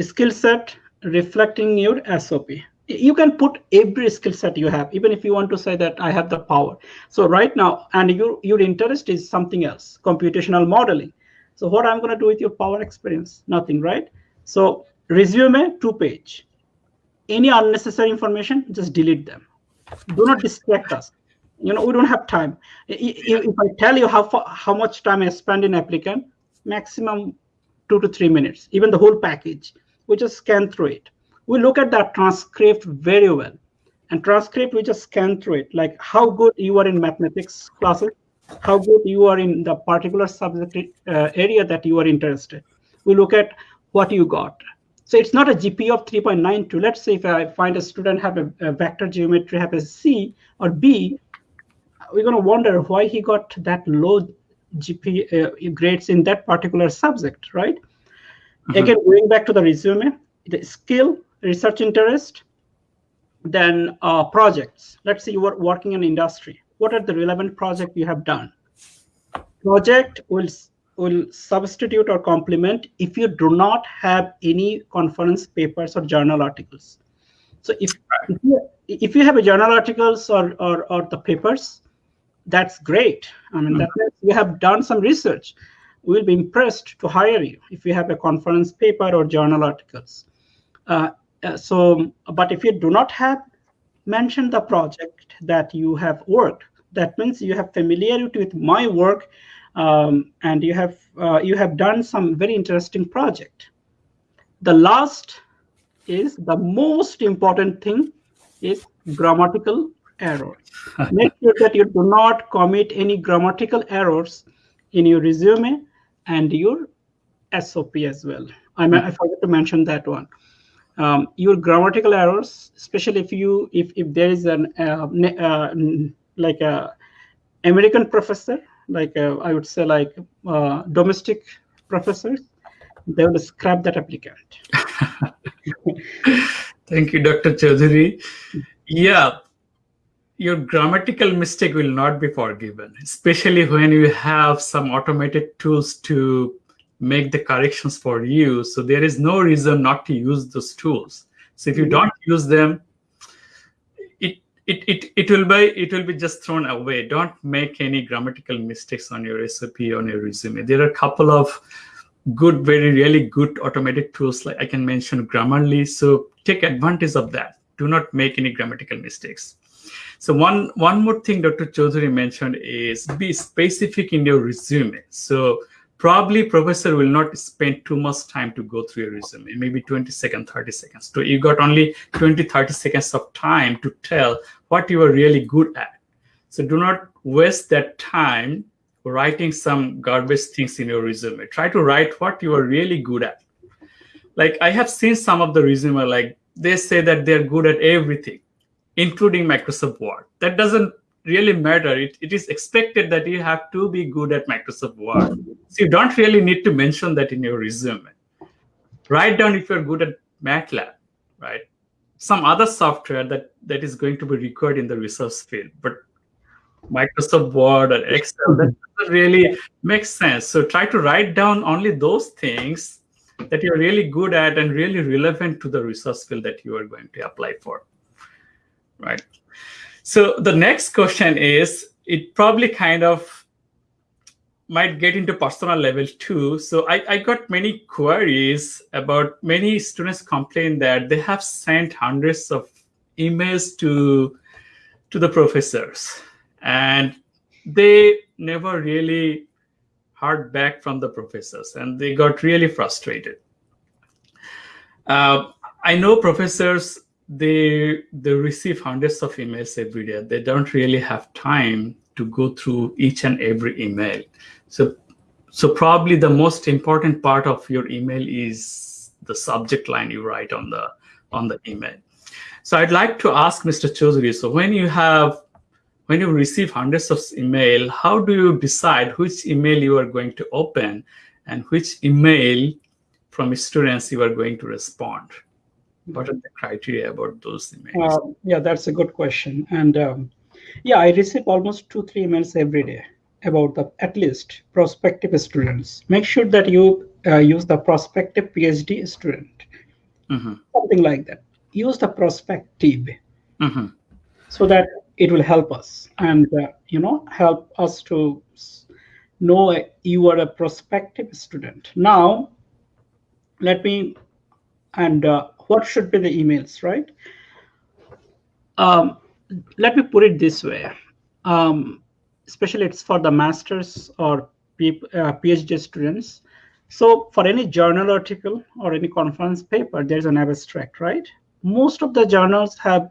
Skill set reflecting your SOP. You can put every skill set you have, even if you want to say that I have the power. So right now, and your, your interest is something else, computational modeling. So what I'm going to do with your power experience? Nothing, right? So resume, two page. Any unnecessary information, just delete them. Do not distract us you know we don't have time if i tell you how how much time i spend in applicant maximum two to three minutes even the whole package we just scan through it we look at that transcript very well and transcript we just scan through it like how good you are in mathematics classes how good you are in the particular subject uh, area that you are interested we look at what you got so it's not a GP of 3.92. Let's say if I find a student have a, a vector geometry have a C or B, we're going to wonder why he got that low GP uh, grades in that particular subject, right? Mm -hmm. Again, going back to the resume, the skill, research interest, then uh, projects. Let's say you were working in industry. What are the relevant project you have done? Project will will substitute or complement if you do not have any conference papers or journal articles. So if if you, if you have a journal articles or, or, or the papers, that's great. I mean, mm -hmm. that you have done some research. We'll be impressed to hire you if you have a conference paper or journal articles. Uh, uh, so, but if you do not have, mention the project that you have worked. That means you have familiarity with my work, um, and you have uh, you have done some very interesting project. The last is the most important thing is grammatical error. Make sure that you do not commit any grammatical errors in your resume and your SOP as well. I, I forgot to mention that one. Um, your grammatical errors, especially if you if if there is an uh, uh, like a American professor, like a, I would say like uh, domestic professors, they will scrap that applicant. Thank you, Dr. Chaudhary. Yeah, your grammatical mistake will not be forgiven, especially when you have some automated tools to make the corrections for you. So there is no reason not to use those tools. So if you mm-hmm. don't use them, it it it will be it will be just thrown away. Don't make any grammatical mistakes on your SOP on your resume. There are a couple of good, very really good automated tools like I can mention Grammarly. So take advantage of that. Do not make any grammatical mistakes. So one, one more thing Dr. Chaudhary mentioned is be specific in your resume. So probably professor will not spend too much time to go through your resume, maybe 20 seconds, 30 seconds. So you got only 20, 30 seconds of time to tell what you are really good at. So do not waste that time writing some garbage things in your resume. Try to write what you are really good at. Like I have seen some of the resume, like they say that they're good at everything including Microsoft Word. That doesn't really matter. It, it is expected that you have to be good at Microsoft Word. So you don't really need to mention that in your resume. Write down if you're good at MATLAB, right? Some other software that, that is going to be required in the research field. But Microsoft Word or Excel, that doesn't really make sense. So try to write down only those things that you're really good at and really relevant to the resource field that you are going to apply for right? So the next question is, it probably kind of might get into personal level too. So I, I got many queries about many students complain that they have sent hundreds of emails to, to the professors and they never really heard back from the professors and they got really frustrated. Uh, I know professors they they receive hundreds of emails every day. They don't really have time to go through each and every email. So so probably the most important part of your email is the subject line you write on the on the email. So I'd like to ask Mr. Chaudhary, so when you have when you receive hundreds of email, how do you decide which email you are going to open and which email from students you are going to respond? What are the criteria about those emails? Uh, yeah, that's a good question. And um, yeah, I receive almost two, three emails every day about the at least prospective students. Make sure that you uh, use the prospective PhD student, mm-hmm. something like that. Use the prospective Mm-hmm. so that it will help us and uh, you know help us to know you are a prospective student. Now, let me and uh, what should be the emails, right? Um, let me put it this way. Um, especially it's for the masters or uh, PhD students. So for any journal article or any conference paper, there's an abstract, right? Most of the journals have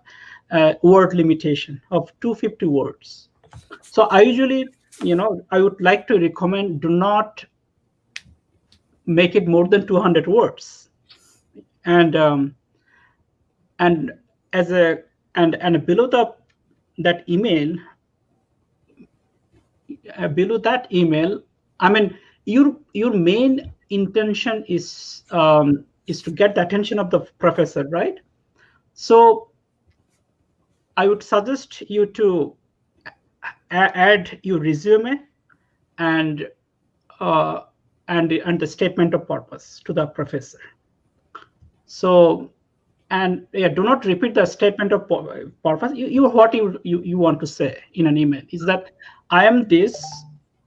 a word limitation of 250 words. So I usually, you know, I would like to recommend do not make it more than 200 words. And um, and as a and and below the that email uh, below that email i mean your your main intention is um, is to get the attention of the professor right? So i would suggest you to a- add your resume and uh, and and the statement of purpose to the professor so and yeah, do not repeat the statement of pur- purpose. You, you what you, you you want to say in an email is that I am this,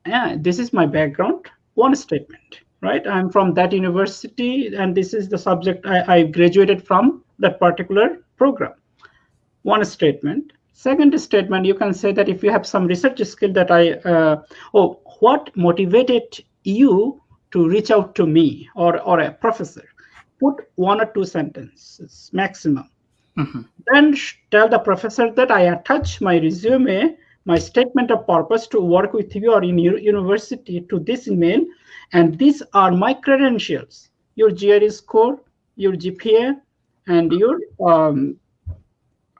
yeah, this is my background. One statement, right? I'm from that university, and this is the subject I, I graduated from that particular program. One statement. Second statement, you can say that if you have some research skill that I, uh, oh, what motivated you to reach out to me or or a professor? Put one or two sentences maximum. Mhm. Then tell the professor that I attach my resume, my statement of purpose to work with you or in your university to this email, and these are my credentials: your GRE score, your GPA, and your um,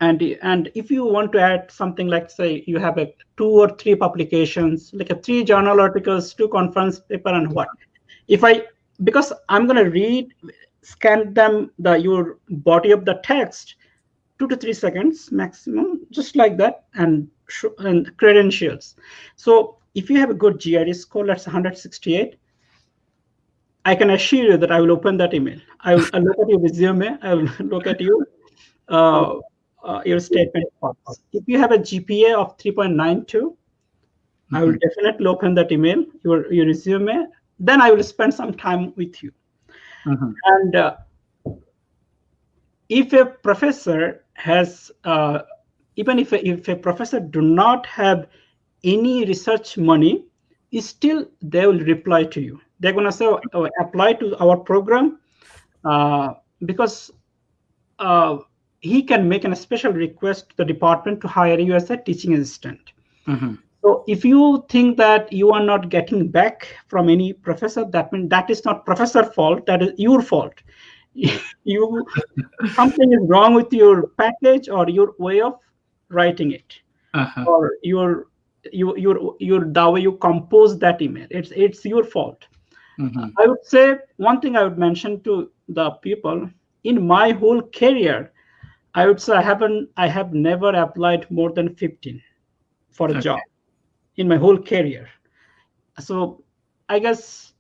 and and if you want to add something like say you have a two or three publications, like a three journal articles, two conference paper, and what? If I because I'm gonna read scan them the your body of the text two to three seconds maximum just like that and and credentials. So if you have a good gre score that's 168 i can assure you that i will open that email. I will I'll look at your resume i will look at your uh, uh, your statement. If you have a gpa of 3.92 i will definitely open that email your your resume then i will spend some time with you Mhm. and uh, if a professor has uh, even if a, if a professor do not have any research money still they will reply to you they're going to say oh, apply to our program uh, because uh, he can make a special request to the department to hire you as a teaching assistant Mhm. So if you think that you are not getting back from any professor, that means that is not professor fault, that is your fault. you something is wrong with your package or your way of writing it, Uh-huh. or your your your your the way you compose that email. It's it's your fault. Mhm. I would say one thing I would mention to the people in my whole career, I would say I haven't I have never applied more than 15 for a Okay. job in my whole career. So I guess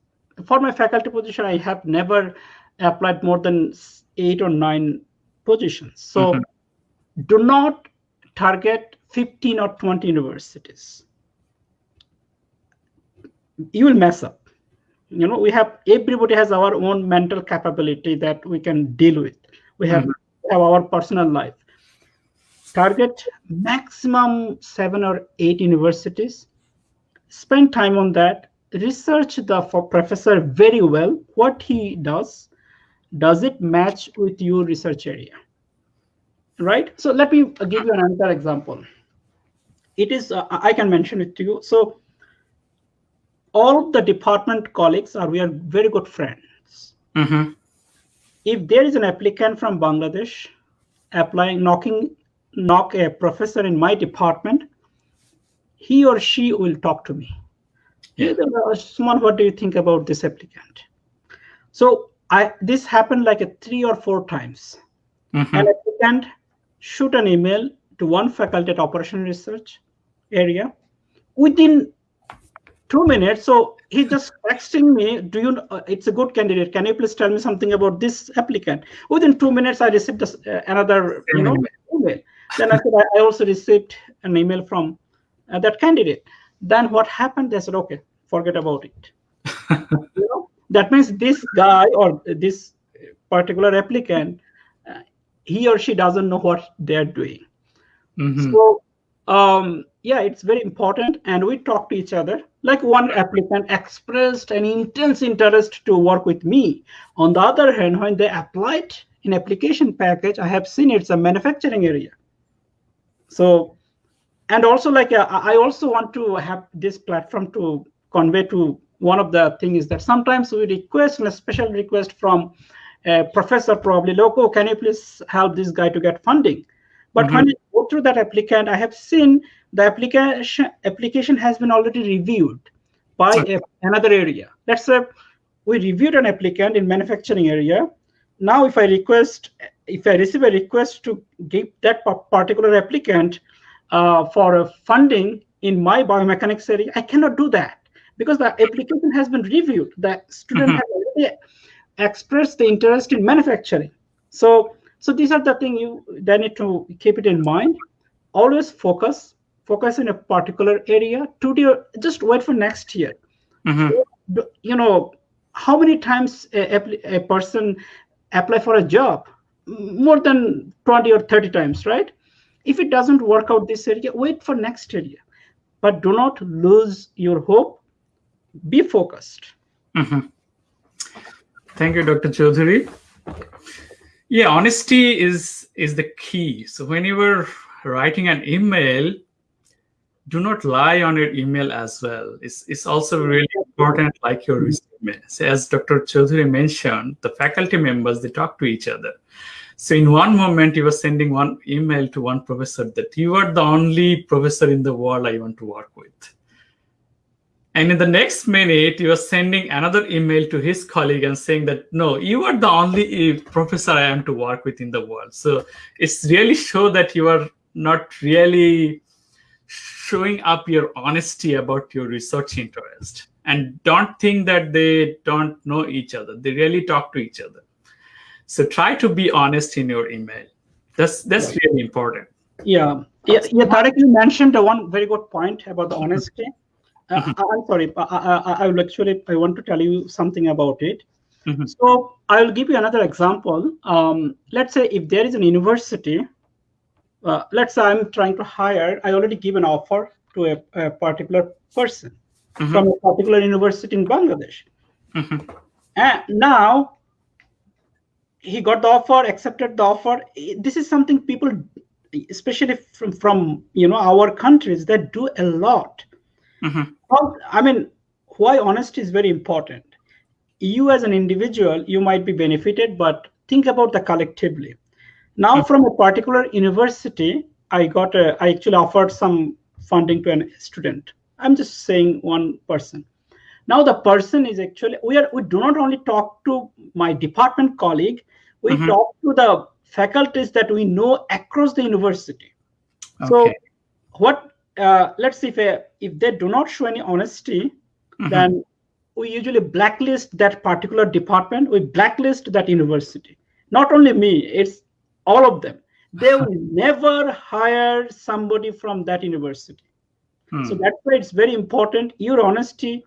for my faculty position, I have never applied more than eight or nine positions. So Mhm. do not target 15 or 20 universities. You will mess up. You know, we have everybody has our own mental capability that we can deal with. We have, Mhm. have our personal life. Target maximum seven or eight universities spend time on that research the for professor very well. What he does does it match with your research area? Right? So let me give you another example. It is uh, i can mention it to you. So all the department colleagues are we are very good friends. Mhm. if there is an applicant from bangladesh applying knocking knock a professor in my department he or she will talk to me Yeah. Uh, Suman, what do you think about this applicant? So I this happened like a three or four times. Mhm. An applicant shoot an email to one faculty at operation research area within two minutes. So he just texting me, do you, uh, it's a good candidate. Can you please tell me something about this applicant? Within two minutes, I received this, uh, another, you know, email. Then I said, I also received an email from uh, that candidate. Then what happened? They said, okay, forget about it. you know, that means this guy or this particular applicant, uh, he or she doesn't know what they're doing. Mhm. So um, yeah, it's very important, and we talk to each other. Like one applicant expressed an intense interest to work with me. On the other hand, when they applied in application package, I have seen it's a manufacturing area. So, and also like uh, I also want to have this platform to convey to one of the things is that sometimes we request a special request from a professor probably loco can you please help this guy to get funding? But when you go through that applicant i have seen the application application has been already reviewed by a, another area. Let's say we reviewed an applicant in manufacturing area. Now if i request if i receive a request to give that particular applicant uh, for a funding in my biomechanics area i cannot do that because the application has been reviewed. The student Mhm. has already expressed the interest in manufacturing. So so these are the things you they need to keep it in mind. Always focus focus in a particular area. To do just wait for next year. Mhm. Do- you know how many times a, a person apply for a job? More than 20 or 30 times right if it doesn't work out this area wait for next area but do not lose your hope be focused Mhm. Thank you, Dr. Chaudhary. Yeah, honesty is is the key. So when you were writing an email, do not lie on your email as well. It's, it's also really important, like your resume. So as Dr. Chaudhary mentioned, the faculty members they talk to each other. So in one moment, you were sending one email to one professor that you are the only professor in the world I want to work with. And in the next minute, you are sending another email to his colleague and saying that, no, you are the only uh, professor I am to work with in the world. So it's really show that you are not really showing up your honesty about your research interest. And don't think that they don't know each other. They really talk to each other. So try to be honest in your email. That's that's really important. Yeah, yeah, yeah. Tarek, you mentioned one very good point about the honesty. Uh, I- I'm sorry, I, I, I will actually I want to tell you something about it. Mhm. So I will give you another example. Um, let's say if there is an university, uh, let's say I'm trying to hire. I already give an offer to a, a particular person Mhm. from a particular university in Bangladesh, Mhm. and now he got the offer, accepted the offer. This is something people, especially from from you know our countries, that do a lot. Mhm. Well, I mean, why honesty is very important. You as an individual, you might be benefited, but think about the collectively. Now, from a particular university, I got a, I actually offered some funding to a student. I'm just saying one person. Now the person is actually we are we do not only talk to my department colleague, we Mhm. talk to the faculties that we know across the university. So what uh, let's see if uh, if they do not show any honesty, Mhm. then we usually blacklist that particular department. We blacklist that university. Not only me, it's all of them. They will never hire somebody from that university. Hmm. So that's why it's very important. Your honesty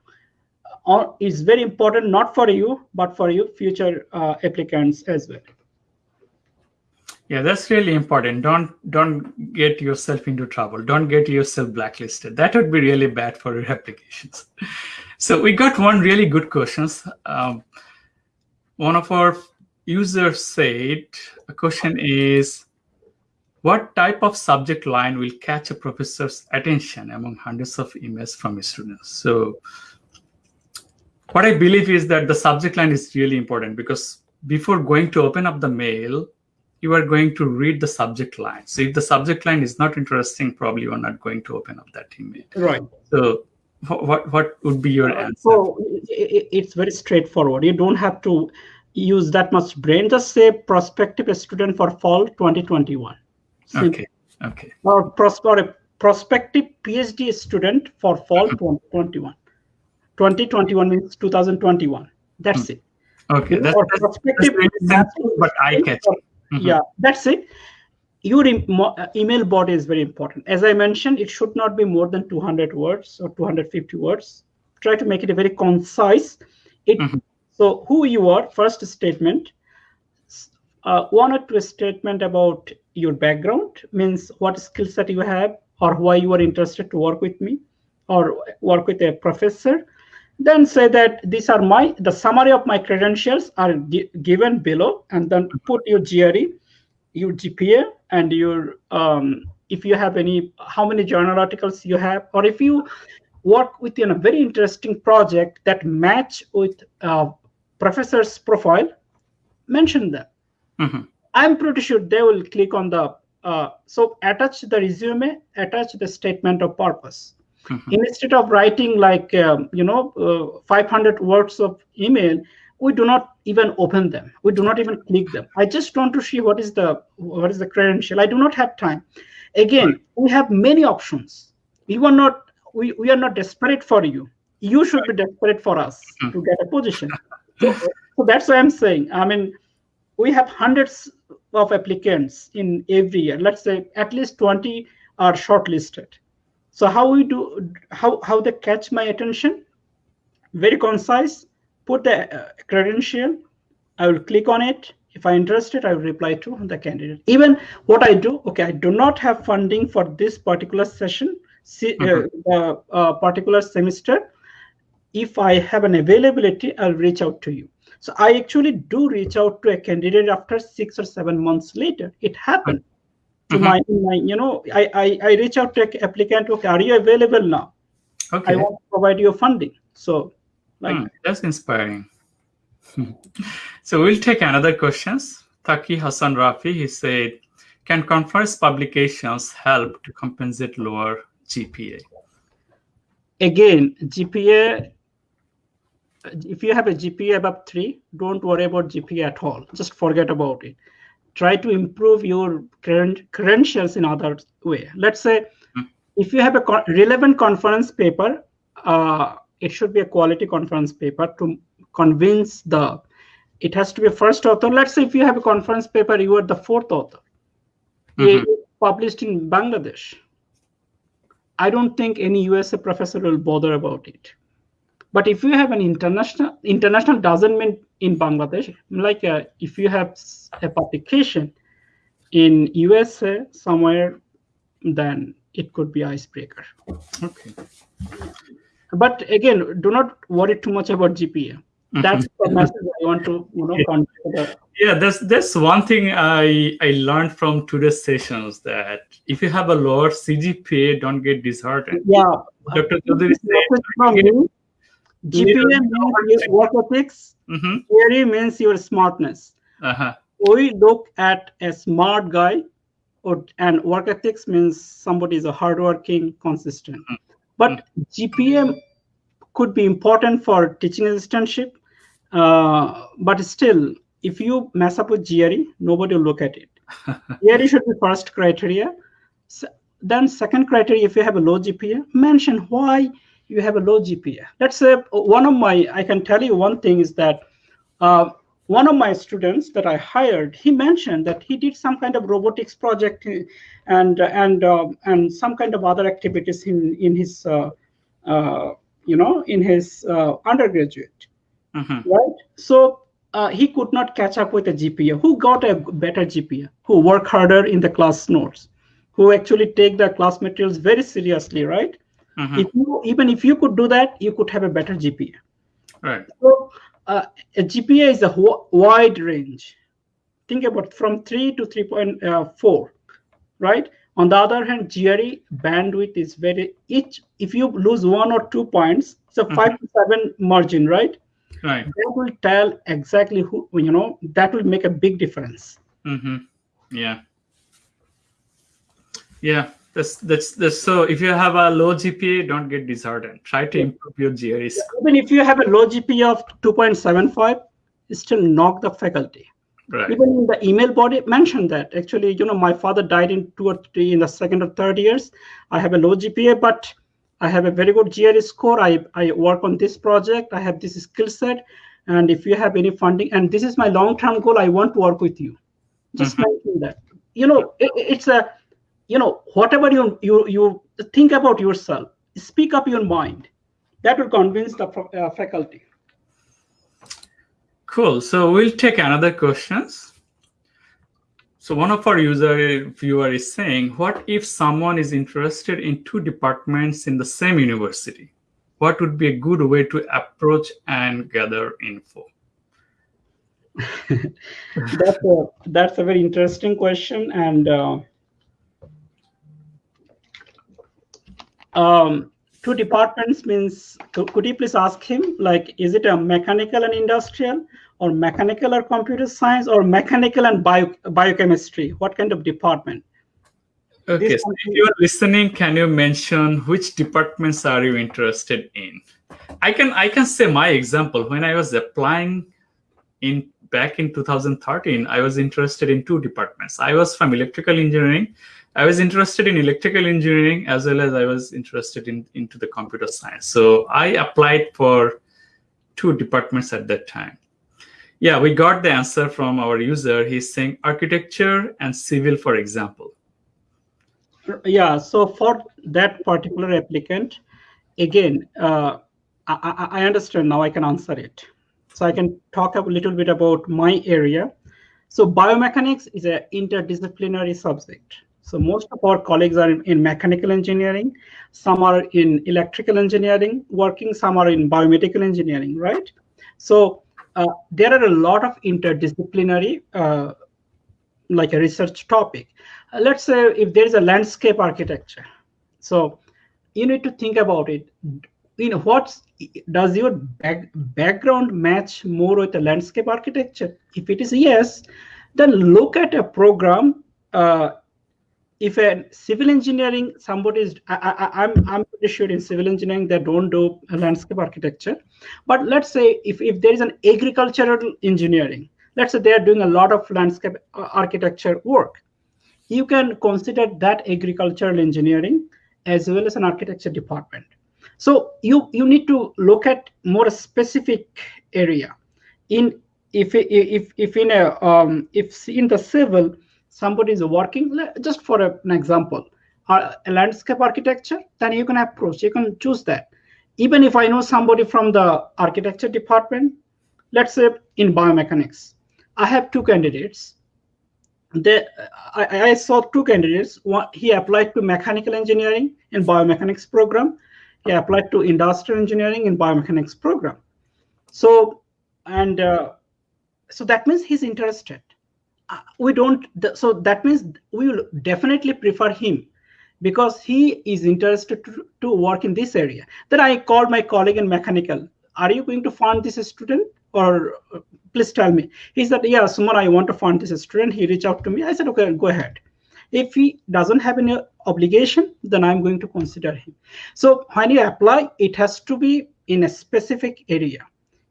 is very important, not for you, but for your future uh, applicants as well. Yeah, that's really important. Don't don't get yourself into trouble. Don't get yourself blacklisted. That would be really bad for your applications. So we got one really good questions. Um, one of our users said a question is, what type of subject line will catch a professor's attention among hundreds of emails from students? So what I believe is that the subject line is really important because before going to open up the mail, you are going to read the subject line. So if the subject line is not interesting, probably you are not going to open up that email. Right. So what what would be your uh, answer? So it's very straightforward. You don't have to use that much brain. Just say prospective student for fall 2021. Simple. Okay. Okay. Or, pros- or a prospective PhD student for fall uh-huh. 2021. 2021 means 2021. That's it. Okay. That's, Or that's, that's very simple, but eye catching. Mhm. yeah that's it your em- uh, email body is very important as i mentioned it should not be more than 200 words or 250 words try to make it a very concise it Mhm. so who you are first statement uh, one or two statement about your background means what skill set you have or why you are interested to work with me or work with a professor then say that these are my the summary of my credentials are gi- given below and then put your gre your gpa and your um, if you have any how many journal articles you have or if you work within a very interesting project that match with uh, professor's profile mention them Mhm. i'm pretty sure they will click on the uh, so attach the resume attach the statement of purpose Mhm. instead of writing like um, you know uh, 500 words of email we do not even open them. We do not even click them. I just want to see what is the what is the credential. I do not have time. Again we have many options. We are not we, we are not desperate for you. You should be desperate for us to get a position. So, so that's what i'm saying i mean we have hundreds of applicants in every year. Let's say at least 20 are shortlisted so how we do how how they catch my attention? Very concise. Put the uh, credential. I will click on it. If i'm interested i will reply to the candidate. Even what i do okay i do not have funding for this particular session see, uh, uh, uh, particular semester. If i have an availability i'll reach out to you. So i actually do reach out to a candidate after six or seven months later. It happened to Mhm. my, my you know I, I i reach out to an applicant okay are you available now Okay. i want to provide you funding so like Hmm, that's inspiring. so we'll take another questions. Taki Hassan Rafi, he said, can conference publications help to compensate lower GPA? again gpa if you have a gpa above 3 don't worry about gpa at all just forget about it try to improve your credentials in other way let's say Hmm. if you have a co- relevant conference paper uh, it should be a quality conference paper to convince the it has to be a first author let's say if you have a conference paper you are the fourth author Mhm. Published in bangladesh I don't think any USA professor will bother about it. But if you have an international, international doesn't mean in Bangladesh. Like uh, if you have a publication in USA somewhere, then it could be icebreaker. Okay. But again, do not worry too much about GPA. That's the message I want to you know Yeah. convey to the Yeah, that's that's one thing I I learned from today's sessions that if you have a lower CGPA, don't get disheartened. yeah. Dr. Chaudhary said, Message from me. GPA means work ethics. Mm-hmm, Theory means your smartness. uh-huh, we look at a smart guy or and work ethics means somebody is a hardworking consistent. But gpm could be important for teaching assistantship uh, but still if you mess up with gre nobody will look at it. Gre should be first criteria. S- then second criteria if you have a low gpa mention why you have a low gpa let's say one of my i can tell you one thing is that uh, one of my students that I hired, he mentioned that he did some kind of robotics project and and uh, and some kind of other activities in in his uh, uh, you know in his uh, undergraduate, mhm, right? So uh, he could not catch up with a GPA. Who got a better GPA? Who work harder in the class notes? Who actually take the class materials very seriously, right? Mhm. If you even if you could do that, you could have a better GPA. Right. So uh, a GPA is a wide range. Think about from 3 to 3.4, right? On the other hand, GRE bandwidth is very each. If you lose one or two points, it's a five to seven margin, right? Right. That will tell exactly who you know. That will make a big difference. Mm-hmm. Yeah. Yeah. That's that's that's so if you have a low GPA, don't get disheartened. Try to improve your GRE score. Even if you have a low GPA of 2.75, still knock the faculty. Right. Even in the email body mentioned that actually, you know, my father died in two or three in the second or third years. I have a low GPA, but I have a very good GRE score. I, I work on this project. I have this skill set. And if you have any funding, and this is my long-term goal, I want to work with you. Just Mhm. mention that. You know, it, it's a, you know, whatever you you you think about yourself, speak up your mind. That will convince the uh, faculty. Cool. So we'll take another questions. So one of our user viewer is saying, what if someone is interested in two departments in the same university? What would be a good way to approach and gather info? that's a that's a very interesting question and uh, um, two departments means could, could you please ask him like is it a mechanical and industrial or mechanical or computer science or mechanical and bio, biochemistry what kind of department Okay, This so if you are listening, can you mention which departments are you interested in? I can I can say my example. When I was applying in back in 2013, I was interested in two departments. I was from electrical engineering. I was interested in electrical engineering as well as I was interested in into the computer science. So I applied for two departments at that time. Yeah, we got the answer from our user. He's saying architecture and civil, for example. yeah so for that particular applicant again uh, I, I understand now i can answer it so i can talk a little bit about my area so biomechanics is an interdisciplinary subject so most of our colleagues are in, in mechanical engineering some are in electrical engineering working some are in biomedical engineering right? So uh, there are a lot of interdisciplinary uh, like a research topic. Uh, let's say if there is a landscape architecture. So you need to think about it. You know what does your back, background match more with the landscape architecture? If it is yes then look at a program uh, if a civil engineering somebody is I, I, i'm i'm pretty sure in civil engineering they don't do landscape architecture. But let's say if, if there is an agricultural engineering let's say they are doing a lot of landscape uh, architecture work you can consider that agricultural engineering as well as an architecture department. So you you need to look at more specific area. In if if if in a um, if in the civil somebody is working just for an example a landscape architecture then you can approach you can choose that even if i know somebody from the architecture department let's say in biomechanics i have two candidates they, I, I saw two candidates. One, he applied to mechanical engineering in biomechanics program. He applied to industrial engineering in biomechanics program. So, and uh, so that means he's interested. Uh, we don't. So that means we will definitely prefer him because he is interested to, to work in this area. Then I called my colleague in mechanical. Are you going to fund this student or uh, please tell me? He said, yeah, Suman, I want to fund this student. He reached out to me. I said, okay, go ahead. If he doesn't have any obligation, then I'm going to consider him. So when you apply, it has to be in a specific area.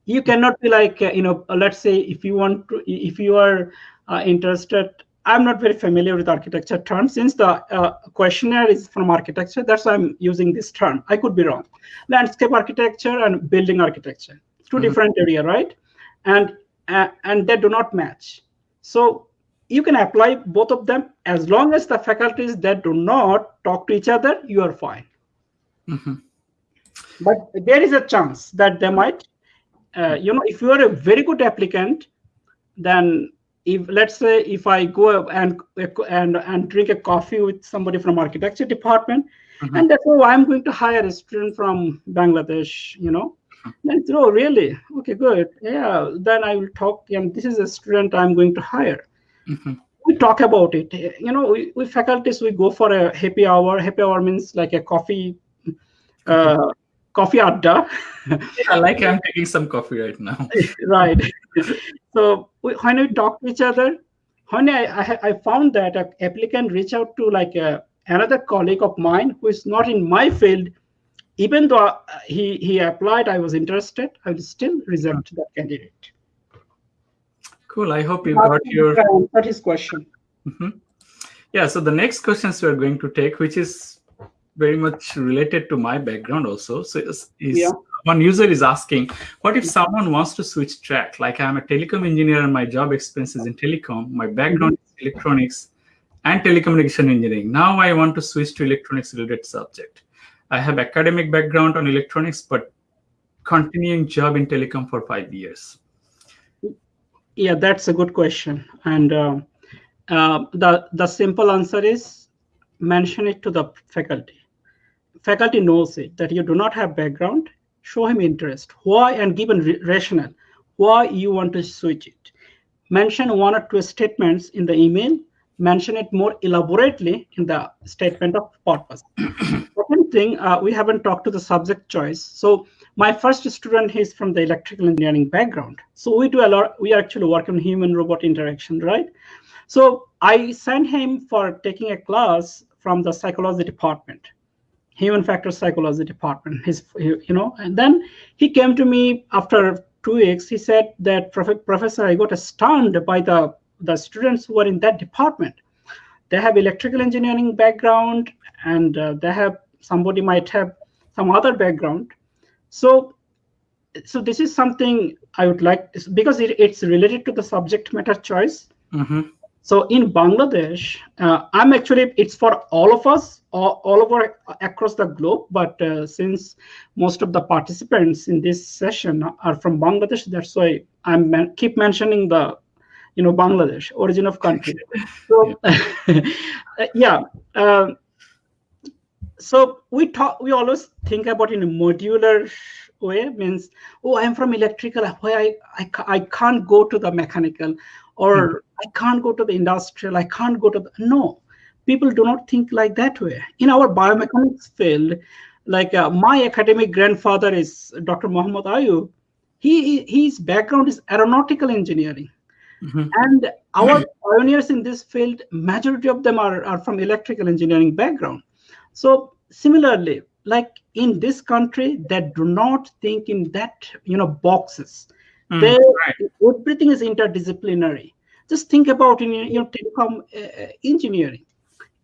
You cannot be like, uh, you know, uh, let's say if you want to, if you are uh, interested, I'm not very familiar with architecture terms. Since the uh, questionnaire is from architecture, that's why I'm using this term. I could be wrong. Landscape architecture and building architecture, 2 Mhm. different area, right? And uh, and they do not match. So you can apply both of them as long as the faculties that do not talk to each other, you are fine. Mhm. But there is a chance that they might, uh, you know, if you are a very good applicant, then if let's say if I go and and and drink a coffee with somebody from architecture department, Mhm. and that's oh I'm going to hire a student from Bangladesh, you know. Then it's, oh really? Okay, good. Yeah, then I will talk. And this is a student I'm going to hire. Mhm. We talk about it. You know, we, we faculties we go for a happy hour. Happy hour means like a coffee, uh, coffee adda. Yeah, like I'm taking some coffee right now. right. so we, when we talk to each other, when I, I, I found that an applicant reach out to like a, another colleague of mine who is not in my field, even though uh, he, he applied, I was interested, I will still reject that candidate. Cool. I hope you got your. That is question. Mm-hmm. Yeah. So the next questions we are going to take, which is very much related to my background also. So is, yeah. one user is asking, what if someone wants to switch track? Like I'm a telecom engineer and my job experience is in telecom. My background is electronics and telecommunication engineering. Now I want to switch to electronics related subject. I have academic background on electronics, but continuing job in telecom for five years. Yeah, that's a good question. And uh, uh, the, the simple answer is mention it to the faculty. Faculty knows it, that you do not have background, show him interest. Why and given rationale, why you want to switch it. Mention one or two statements in the email mention it more elaborately in the statement of purpose. Second thing, uh, we haven't talked to the subject choice. So my first student is from the electrical engineering background. So we do a lot, we actually work on human robot interaction, right? So I sent him for taking a class from the psychology department, human factor psychology department. His, you know, and then he came to me after two weeks. He said that, Professor, I got stunned by the the students who are in that department they have electrical engineering background and uh, they have somebody might have some other background so so this is something i would like because it, it's related to the subject matter choice mm-hmm. So in bangladesh uh, i'm actually it's for all of us all, all over across the globe but uh, since most of the participants in this session are from bangladesh that's why i'm man- keep mentioning the you know bangladesh origin of country. So yeah um, so we talk we always think about in a modular way means oh i'm from electrical why I, I i can't go to the mechanical or mm. i can't go to the industrial i can't go to the no people do not think like that way in our biomechanics field like uh, my academic grandfather is dr muhammad ayoub he his background is aeronautical engineering Mm-hmm. And our pioneers in this field, majority of them are, are from electrical engineering background. So similarly, like in this country, they do not think in that you know boxes. Mm, they, right. everything is interdisciplinary. Just think about in your, know telecom uh, engineering.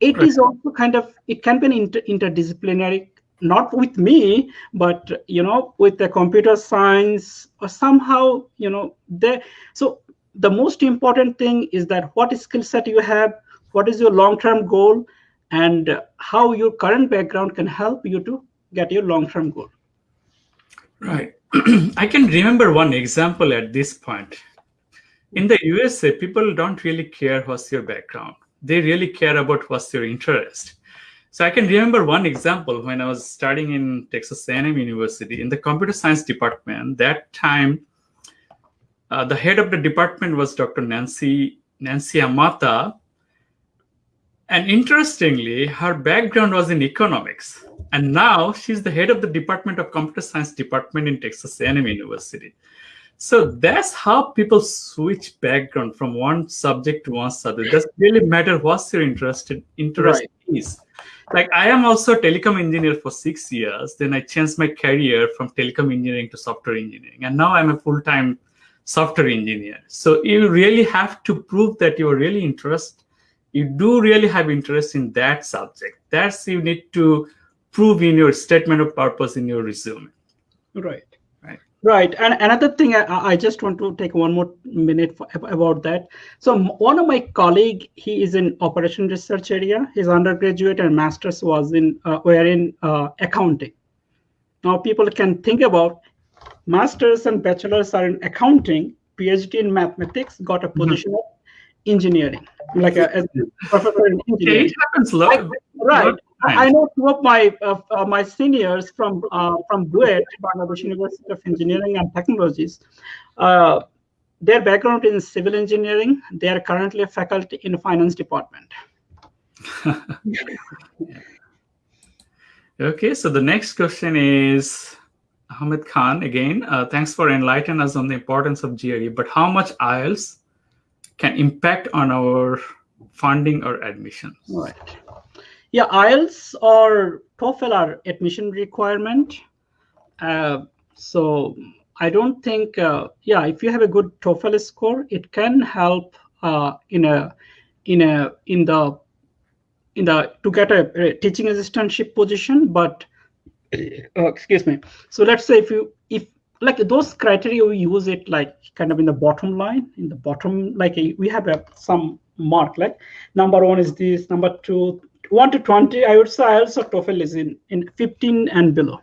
It right. is also kind of it can be an inter- interdisciplinary not with me but you know with the computer science or somehow you know there so the most important thing is that what skill set you have, what is your long-term goal, and how your current background can help you to get your long-term goal. Right. I can remember one example at this point. In the USA, people don't really care what's your background. They really care about what's your interest. So I can remember one example when I was studying in Texas A&M University in the computer science department. That time, uh, the head of the department was Dr. Nancy Nancy Amato. And interestingly, her background was in economics. And now she's the head of the Department of Computer Science Department in Texas A&M University. So that's how people switch background from one subject to one subject. It doesn't really matter what's your interest interest right. is. Like I am also a telecom engineer for six years. Then I changed my career from telecom engineering to software engineering. And now I'm a full-time software engineer. So you really have to prove that you're really interested. You do really have interest in that subject. That's you need to prove in your statement of purpose in your resume. Right. Right. Right. And another thing, I, I just want to take one more minute for, about that. So one of my colleague, he is in operation research area. His undergraduate and master's was in uh, were in uh, accounting. Now people can think about masters and bachelors are in accounting, PhD in mathematics, got a mm-hmm. position mm-hmm. of engineering, like a, a, professor in engineering. It happens a lot. Right. I know two of my uh, uh, my seniors from uh, from BUET, Bangladesh University of Engineering and Technologies. Uh, their background is in civil engineering. They are currently a faculty in finance department. okay, so the next question is Ahmed Khan again. Uh, thanks for enlightening us on the importance of GRE. But how much IELTS can impact on our funding or admissions? Right. Yeah, IELTS or TOEFL are admission requirement. Uh, so I don't think, uh, yeah, if you have a good TOEFL score, it can help uh, in a in a in the in the to get a, a teaching assistantship position. But uh, excuse me. So let's say if you if like those criteria we use it like kind of in the bottom line in the bottom like we have a some mark like number one is this number two one to 20 i would say also toefl is in in 15 and below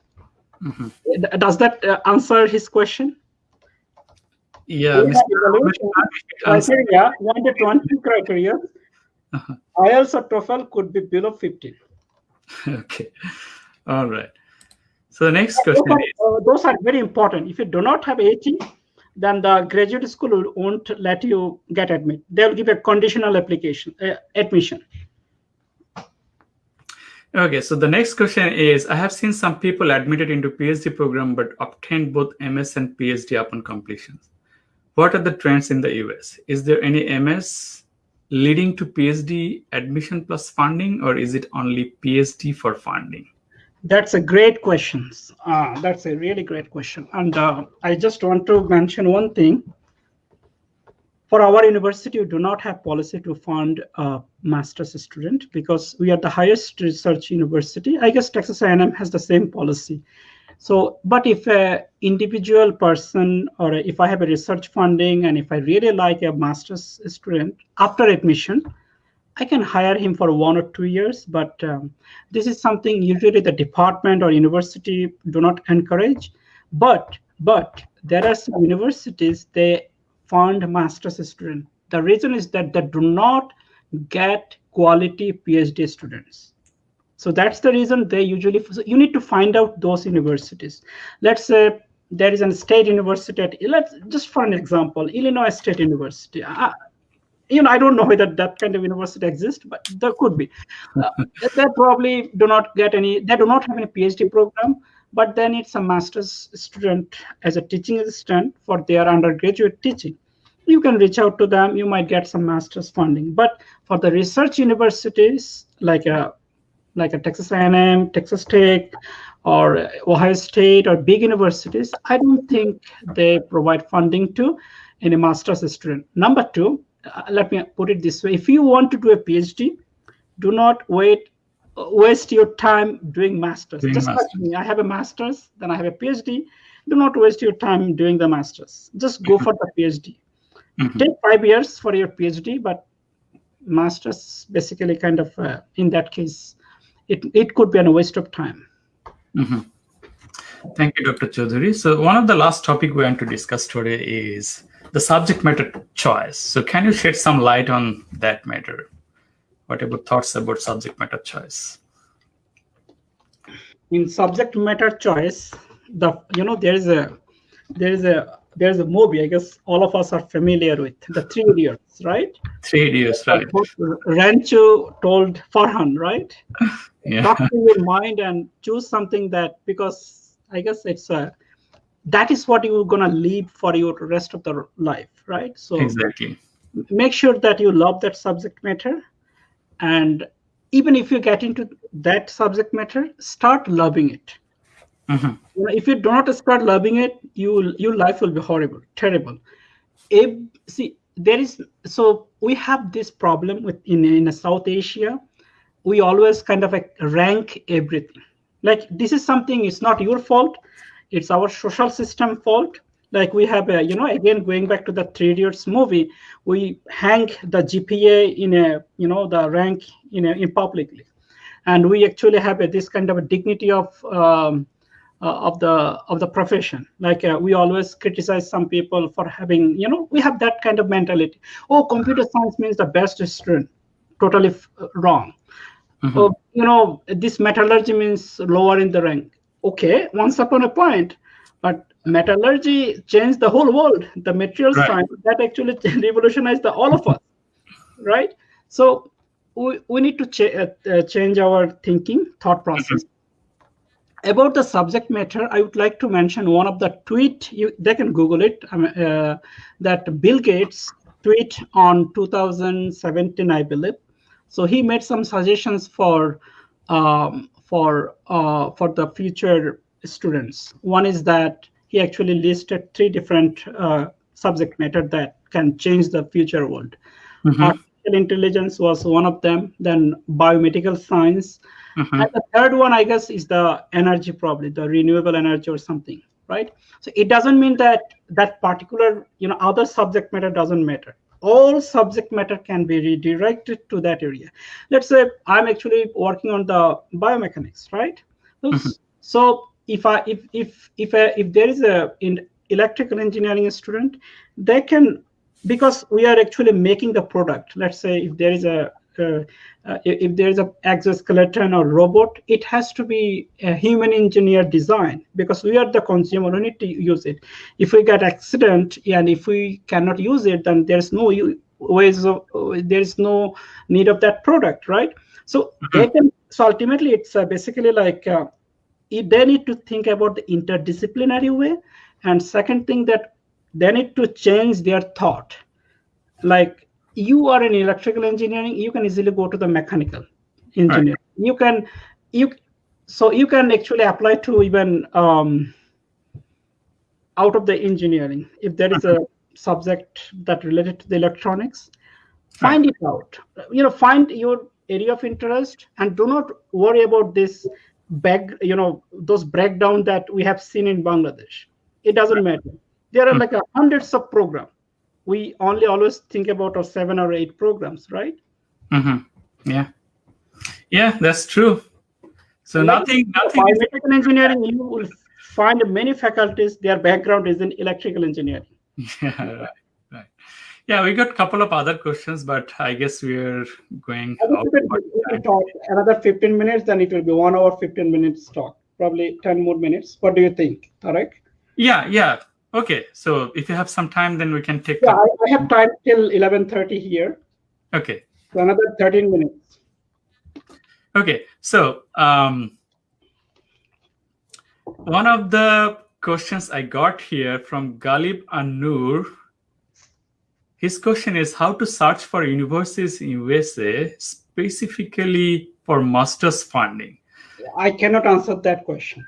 mm -hmm. does that uh, answer his question yeah criteria one to 20 criteria uh -huh. ielts or toefl could be below 15 okay all right so the next question those are, is uh, those are very important. If you do not have 80, then the graduate school won't let you get admit. They'll give a conditional application uh, admission. Okay, so the next question is, I have seen some people admitted into PhD program but obtained both MS and PhD upon completion. What are the trends in the US? Is there any MS leading to PhD admission plus funding or is it only PhD for funding? That's a great question. Uh, that's a really great question. And uh, I just want to mention one thing. For our university, we do not have policy to fund a master's student because we are the highest research university. I guess Texas A&M has the same policy. So, but if a individual person or if I have a research funding and if I really like a master's student after admission, I can hire him for one or two years, but um, this is something usually the department or university do not encourage. But but there are some universities they fund master's student. The reason is that they do not get quality PhD students. So that's the reason they usually so you need to find out those universities. Let's say there is a state university at let's just for an example, Illinois State University. Uh, you know, I don't know whether that kind of university exists, but there could be. Uh, they probably do not get any, they do not have any PhD program, but then it's a master's student as a teaching assistant for their undergraduate teaching. You can reach out to them, you might get some master's funding. But for the research universities, like a like a Texas A&M, Texas Tech, or Ohio State, or big universities, I don't think they provide funding to any master's student. Number two, uh, let me put it this way if you want to do a phd do not wait waste your time doing masters doing just masters. like me i have a masters then i have a phd do not waste your time doing the masters just go for the phd mm -hmm. take five years for your phd but masters basically kind of uh, in that case it, it could be a waste of time mm -hmm. thank you dr chaudhary so one of the last topic we want to discuss today is the subject matter choice. So can you shed some light on that matter? What about thoughts about subject matter choice? In subject matter choice, the you know there is a there is a there's a movie I guess all of us are familiar with the Three Idiots, right? Three Idiots, right? Uh, Rancho told Farhan, right? yeah. Talk to your mind and choose something that because I guess it's a that is what you're going to lead for your rest of the life right so exactly make sure that you love that subject matter and even if you get into that subject matter start loving it. Mm-hmm. You know, if you do not start loving it you your life will be horrible terrible. If, see there is so we have this problem with in, in south asia we always kind of like rank everything. Like this is something it's not your fault. It's our social system fault like we have a you know again going back to the three idiots movie we hang the gpa in a you know the rank in a in publicly. And we actually have a, this kind of a dignity of um, uh, of the of the profession. Like uh, we always criticize some people for having you know we have that kind of mentality. Oh computer science means the best student. Totally wrong. Mm -hmm. oh, you know this metallurgy means lower in the rank. Okay, once upon a point, but metallurgy changed the whole world. The material right. science that actually revolutionized the, all of us, right? So we, we need to ch uh, uh, change our thinking, thought process. Mm -hmm. About the subject matter, I would like to mention one of the tweet, you, they can Google it, um, uh, that Bill Gates tweet on 2017, I believe. So he made some suggestions for um, for uh, for the future students. One is that he actually listed three different uh, subject matter that can change the future world. Mm-hmm. Artificial intelligence was one of them. Then biomedical science, mm-hmm. and the third one, I guess, is the energy, probably the renewable energy or something, right? So it doesn't mean that that particular, you know, other subject matter doesn't matter all subject matter can be redirected to that area. Let's say I'm actually working on the biomechanics, right? Mm-hmm. So if I if if if a, if there is a in electrical engineering student, they can because we are actually making the product. Let's say if there is a uh, uh, if there is a exoskeleton or robot, it has to be a human engineer design because we are the consumer. We need to use it. If we get accident and if we cannot use it, then there's no ways of there is no need of that product, right? So mm-hmm. they can. So ultimately, it's uh, basically like uh, they need to think about the interdisciplinary way, and second thing that they need to change their thought, like you are in electrical engineering you can easily go to the mechanical engineering. Right. you can you so you can actually apply to even um, out of the engineering if there is a subject that related to the electronics. Find it out. You know find your area of interest and do not worry about this back you know those breakdown that we have seen in bangladesh it doesn't matter there are hmm. like a hundreds of programs we only always think about our seven or eight programs, right? Mm-hmm. Yeah, yeah, that's true. So like nothing, nothing. Biomedical engineering, you will find many faculties. Their background is in electrical engineering. Yeah, right. Yeah, we got a couple of other questions, but I guess we're going. talk another 15 minutes, then it will be one hour, 15 minutes talk. Probably 10 more minutes. What do you think, Tarek? Yeah, yeah. Okay, so if you have some time, then we can take. Yeah, I, I have time till eleven thirty here. Okay. So another thirteen minutes. Okay, so um, one of the questions I got here from Galib Anur. His question is how to search for universities in USA specifically for master's funding. I cannot answer that question.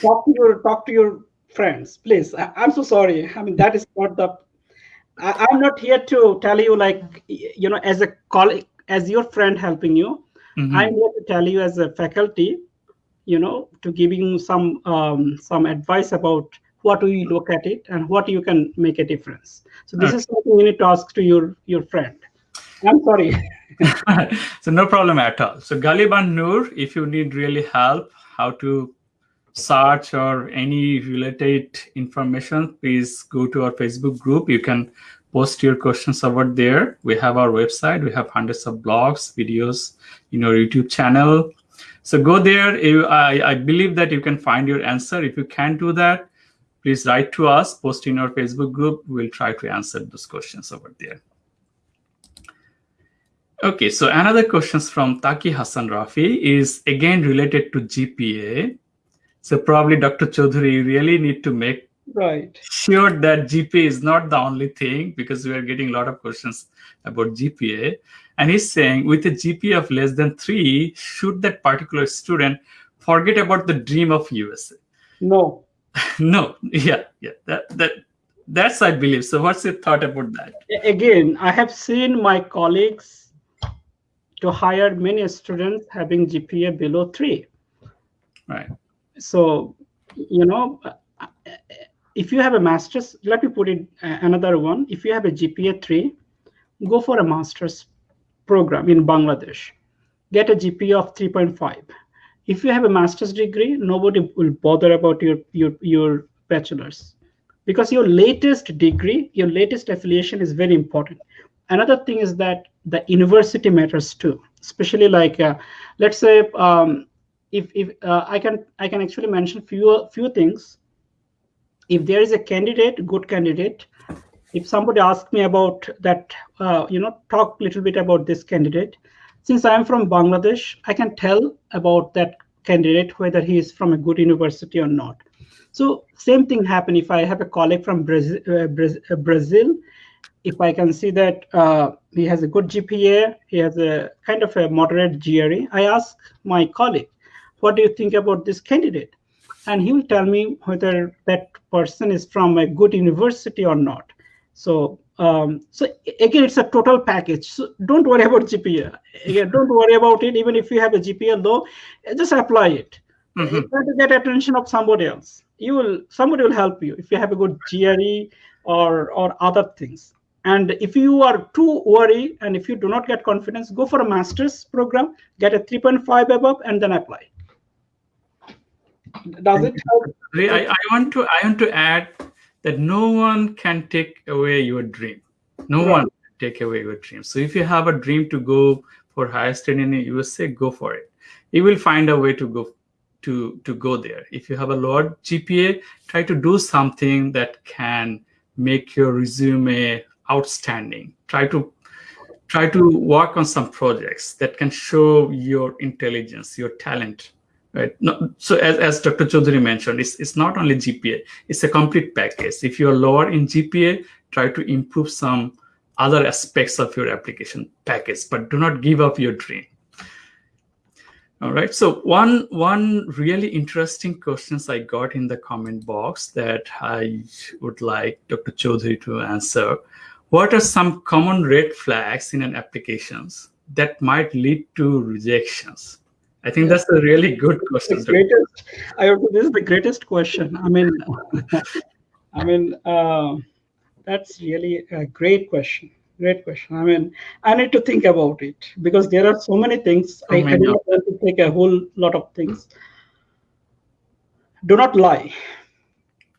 talk to your talk to your friends please I, am so sorry i mean that is not the I, i'm not here to tell you like you know as a colleague as your friend helping you mm-hmm. i'm here to tell you as a faculty you know to giving you some um, some advice about what we look at it and what you can make a difference so this okay. is something you need to ask to your your friend i'm sorry so no problem at all so galiban noor if you need really help how to search or any related information, please go to our Facebook group. You can post your questions over there. We have our website. We have hundreds of blogs, videos in our YouTube channel. So go there. I, I believe that you can find your answer. If you can't do that, please write to us, post in our Facebook group. We'll try to answer those questions over there. Okay, so another questions from Taki Hassan Rafi is again related to GPA. So probably Dr. Choudhury you really need to make right sure that GPA is not the only thing because we are getting a lot of questions about GPA. And he's saying with a GPA of less than three, should that particular student forget about the dream of USA? No. no. Yeah. Yeah. That that that's I believe. So what's your thought about that? Again, I have seen my colleagues to hire many students having GPA below three. Right so you know if you have a master's let me put it uh, another one if you have a gpa 3 go for a master's program in bangladesh get a gpa of 3.5 if you have a master's degree nobody will bother about your your your bachelor's because your latest degree your latest affiliation is very important another thing is that the university matters too especially like uh, let's say um, if if uh, I can I can actually mention few few things. If there is a candidate, good candidate, if somebody asks me about that, uh, you know, talk a little bit about this candidate. Since I am from Bangladesh, I can tell about that candidate whether he is from a good university or not. So same thing happen if I have a colleague from Brazil, uh, Brazil if I can see that uh, he has a good GPA, he has a kind of a moderate GRE, I ask my colleague, what do you think about this candidate and he will tell me whether that person is from a good university or not. So um, so again, it's a total package. So don't worry about GPA. Again, don't worry about it. Even if you have a GPA though, just apply it. Mm-hmm. Try to get attention of somebody else. You will somebody will help you if you have a good GRE or or other things. And if you are too worried and if you do not get confidence, go for a master's program, get a 3.5 above, and then apply. Does it help? I, I want to I want to add that no one can take away your dream. No right. one can take away your dream. So if you have a dream to go for higher study in the USA, go for it. You will find a way to go to to go there. If you have a lower GPA, try to do something that can make your resume outstanding. Try to try to work on some projects that can show your intelligence, your talent right. No, so as, as dr chaudhary mentioned it's, it's not only gpa it's a complete package. If you're lower in gpa try to improve some other aspects of your application package but do not give up your dream. All right. So one one really interesting questions i got in the comment box that i would like dr chaudhary to answer. What are some common red flags in an applications that might lead to rejections I think that's a really good question. Greatest, I this is the greatest question. I mean, I mean, uh, that's really a great question. Great question. I mean, I need to think about it because there are so many things. Oh I, I don't want to take a whole lot of things. Do not lie.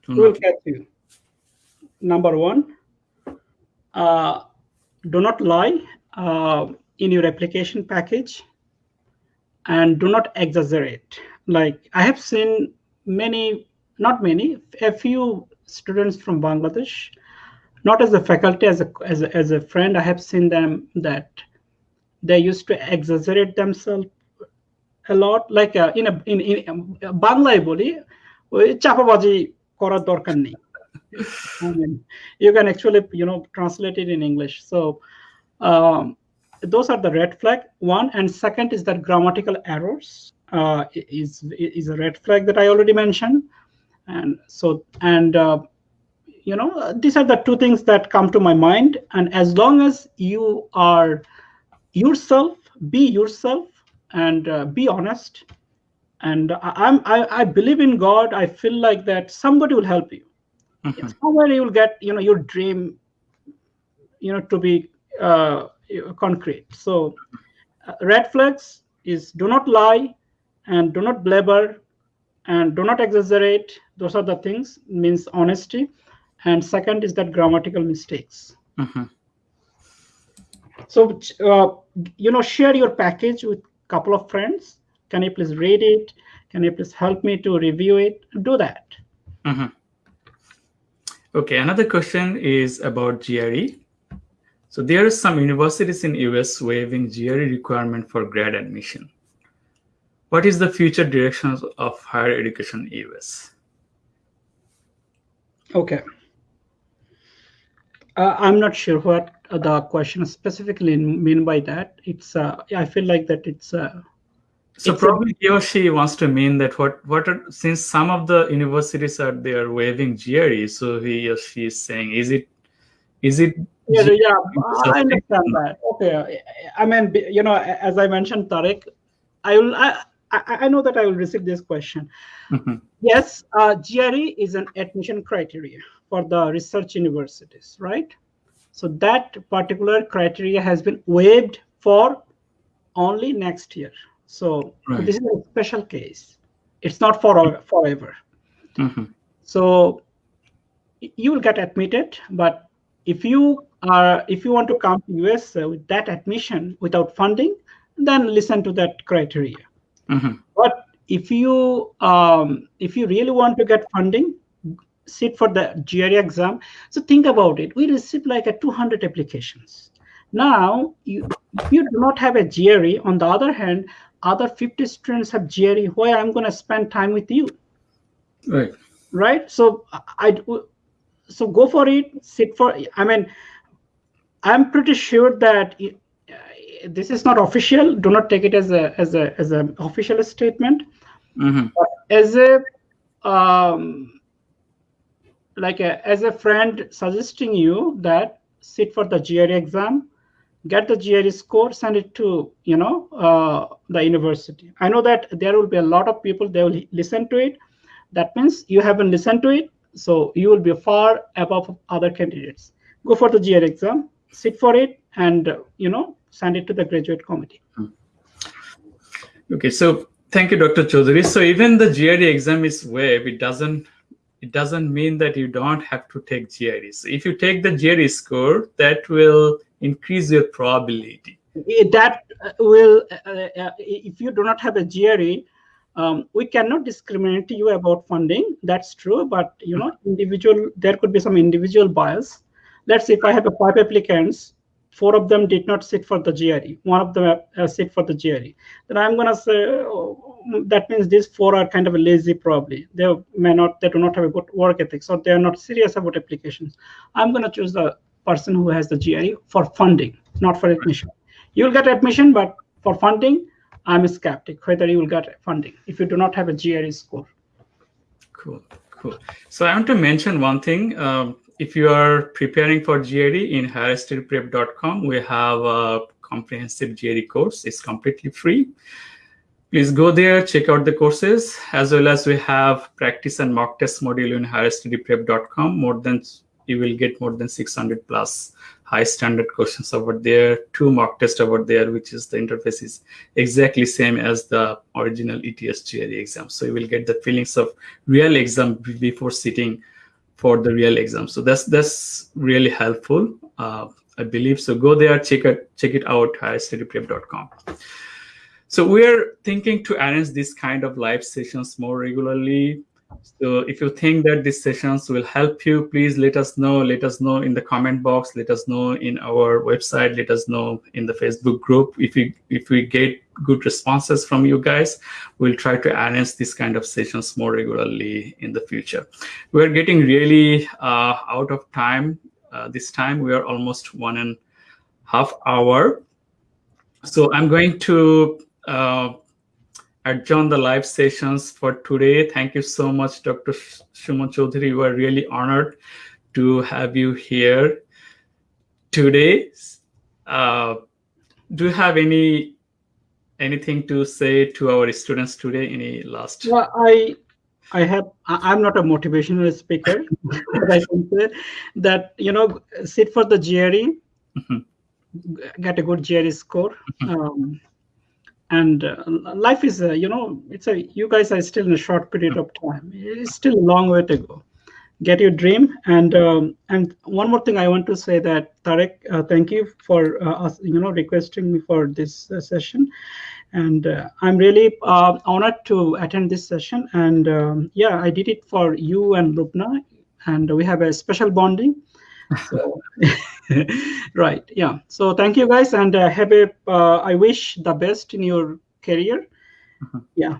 Do will catch you. Number one, uh, do not lie uh, in your application package and do not exaggerate. Like I have seen many, not many, a few students from Bangladesh, not as a faculty, as a, as a, as a friend, I have seen them that they used to exaggerate themselves a lot, like uh, in a, in, in Bangla, boli, chapabaji korar dorkar you can actually you know translate it in english. So um, those are the red flag. One and second is that grammatical errors uh, is is a red flag that i already mentioned. And so and uh, you know these are the two things that come to my mind. And as long as you are yourself be yourself and uh, be honest. And I, i'm I, I believe in god. I feel like that somebody will help you. Mm-hmm. somewhere you will get you know your dream you know to be uh, concrete. So uh, red flags is do not lie and do not blabber and do not exaggerate. Those are the things means honesty. And second is that grammatical mistakes. Mm-hmm. So, uh, you know, share your package with a couple of friends. Can you please read it? Can you please help me to review it? Do that. Mm-hmm. Okay, another question is about GRE. So there are some universities in US waiving GRE requirement for grad admission. What is the future directions of higher education in US? Okay. Uh, I'm not sure what the question specifically mean by that. It's uh, I feel like that it's uh, so it's probably he or she wants to mean that what what are, since some of the universities are they are waiving GRE, so he or she is saying is it is it yeah, yeah, I understand that. Okay, I mean, you know, as I mentioned, Tarek, I will. I, I, know that I will receive this question. Mm-hmm. Yes, uh, GRE is an admission criteria for the research universities, right? So that particular criteria has been waived for only next year. So right. this is a special case. It's not for forever. Mm-hmm. So you will get admitted, but if you are if you want to come to US uh, with that admission without funding, then listen to that criteria. Mm-hmm. But if you um, if you really want to get funding, sit for the GRE exam. So think about it. We received like a 200 applications. Now, you, you do not have a GRE. On the other hand, other 50 students have GRE. Why I'm going to spend time with you? Right. Right. So I so go for it. Sit for. I mean, I'm pretty sure that it, uh, this is not official. Do not take it as a as a as an official statement. Mm-hmm. as a um, like a, as a friend suggesting you that sit for the GRE exam, get the GRE score, send it to you know uh, the university. I know that there will be a lot of people they will listen to it. That means you haven't listened to it, so you will be far above other candidates. Go for the GRE exam, sit for it, and you know send it to the graduate committee. Okay, so thank you, Dr. Chaudhary. So even the GRE exam is web, it doesn't it doesn't mean that you don't have to take GRE. So if you take the GRE score, that will increase your probability. That will, uh, uh, if you do not have a GRE, um, we cannot discriminate you about funding. That's true, but you know, individual there could be some individual bias. Let's say if I have a five applicants, four of them did not sit for the GRE, one of them uh, sit for the GRE, then I'm gonna say oh, that means these four are kind of lazy probably. They may not, they do not have a good work ethics or they are not serious about applications. I'm gonna choose the person who has the GRE for funding, not for admission. You'll get admission, but for funding, I'm a skeptic whether you will get funding if you do not have a GRE score. Cool, cool. So I want to mention one thing. Um, if you are preparing for GRE in higherstudyprep.com, we have a comprehensive GRE course. It's completely free. Please go there, check out the courses, as well as we have practice and mock test module in higherstudyprep.com. More than you will get more than 600 plus high standard questions over there, two mock tests over there, which is the interface is exactly same as the original ETS GRE exam. So you will get the feelings of real exam before sitting for the real exam. So that's that's really helpful. Uh, I believe so. Go there, check it check it out. higherstudyprep.com. So we're thinking to arrange this kind of live sessions more regularly. So if you think that these sessions will help you, please let us know. Let us know in the comment box. Let us know in our website. Let us know in the Facebook group. If we if we get good responses from you guys, we'll try to arrange this kind of sessions more regularly in the future. We're getting really uh, out of time. Uh, this time we are almost one and a half hour. So I'm going to uh, adjourn the live sessions for today. Thank you so much, Dr. Chaudhary. We are really honored to have you here today. Uh, do you have any anything to say to our students today? Any last? Well, I I have I'm not a motivational speaker, but I can say that you know sit for the GRE, mm -hmm. get a good GRE score. Mm -hmm. um, and uh, life is uh, you know it's a you guys are still in a short period of time. It's still a long way to go. Get your dream. And um, and one more thing i want to say that tarek uh, thank you for uh, us you know requesting me for this uh, session. And uh, i'm really honored to attend this session. And um, yeah i did it for you and lubna and we have a special bonding so right yeah so thank you guys and uh, have a. Uh, I wish the best in your career uh-huh. yeah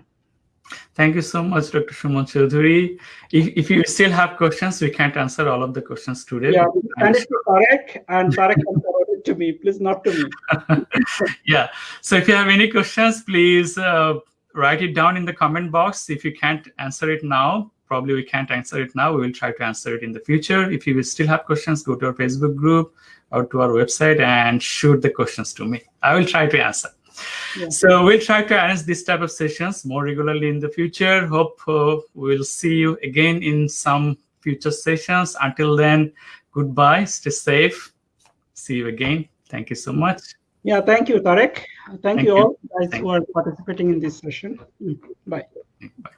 Thank you so much, Dr. Suman Chaudhary. If, if you still have questions, we can't answer all of the questions today. Yeah, send it to Tarek and Tarek can forward it to me, please, not to me. yeah, so if you have any questions, please uh, write it down in the comment box. If you can't answer it now, probably we can't answer it now. We will try to answer it in the future. If you still have questions, go to our Facebook group or to our website and shoot the questions to me. I will try to answer. Yeah. So we'll try to arrange this type of sessions more regularly in the future. Hope uh, we'll see you again in some future sessions. Until then, goodbye, stay safe. See you again. Thank you so much. Yeah, thank you, Tarek. Thank, thank you all guys thank who are participating in this session. Bye. Bye.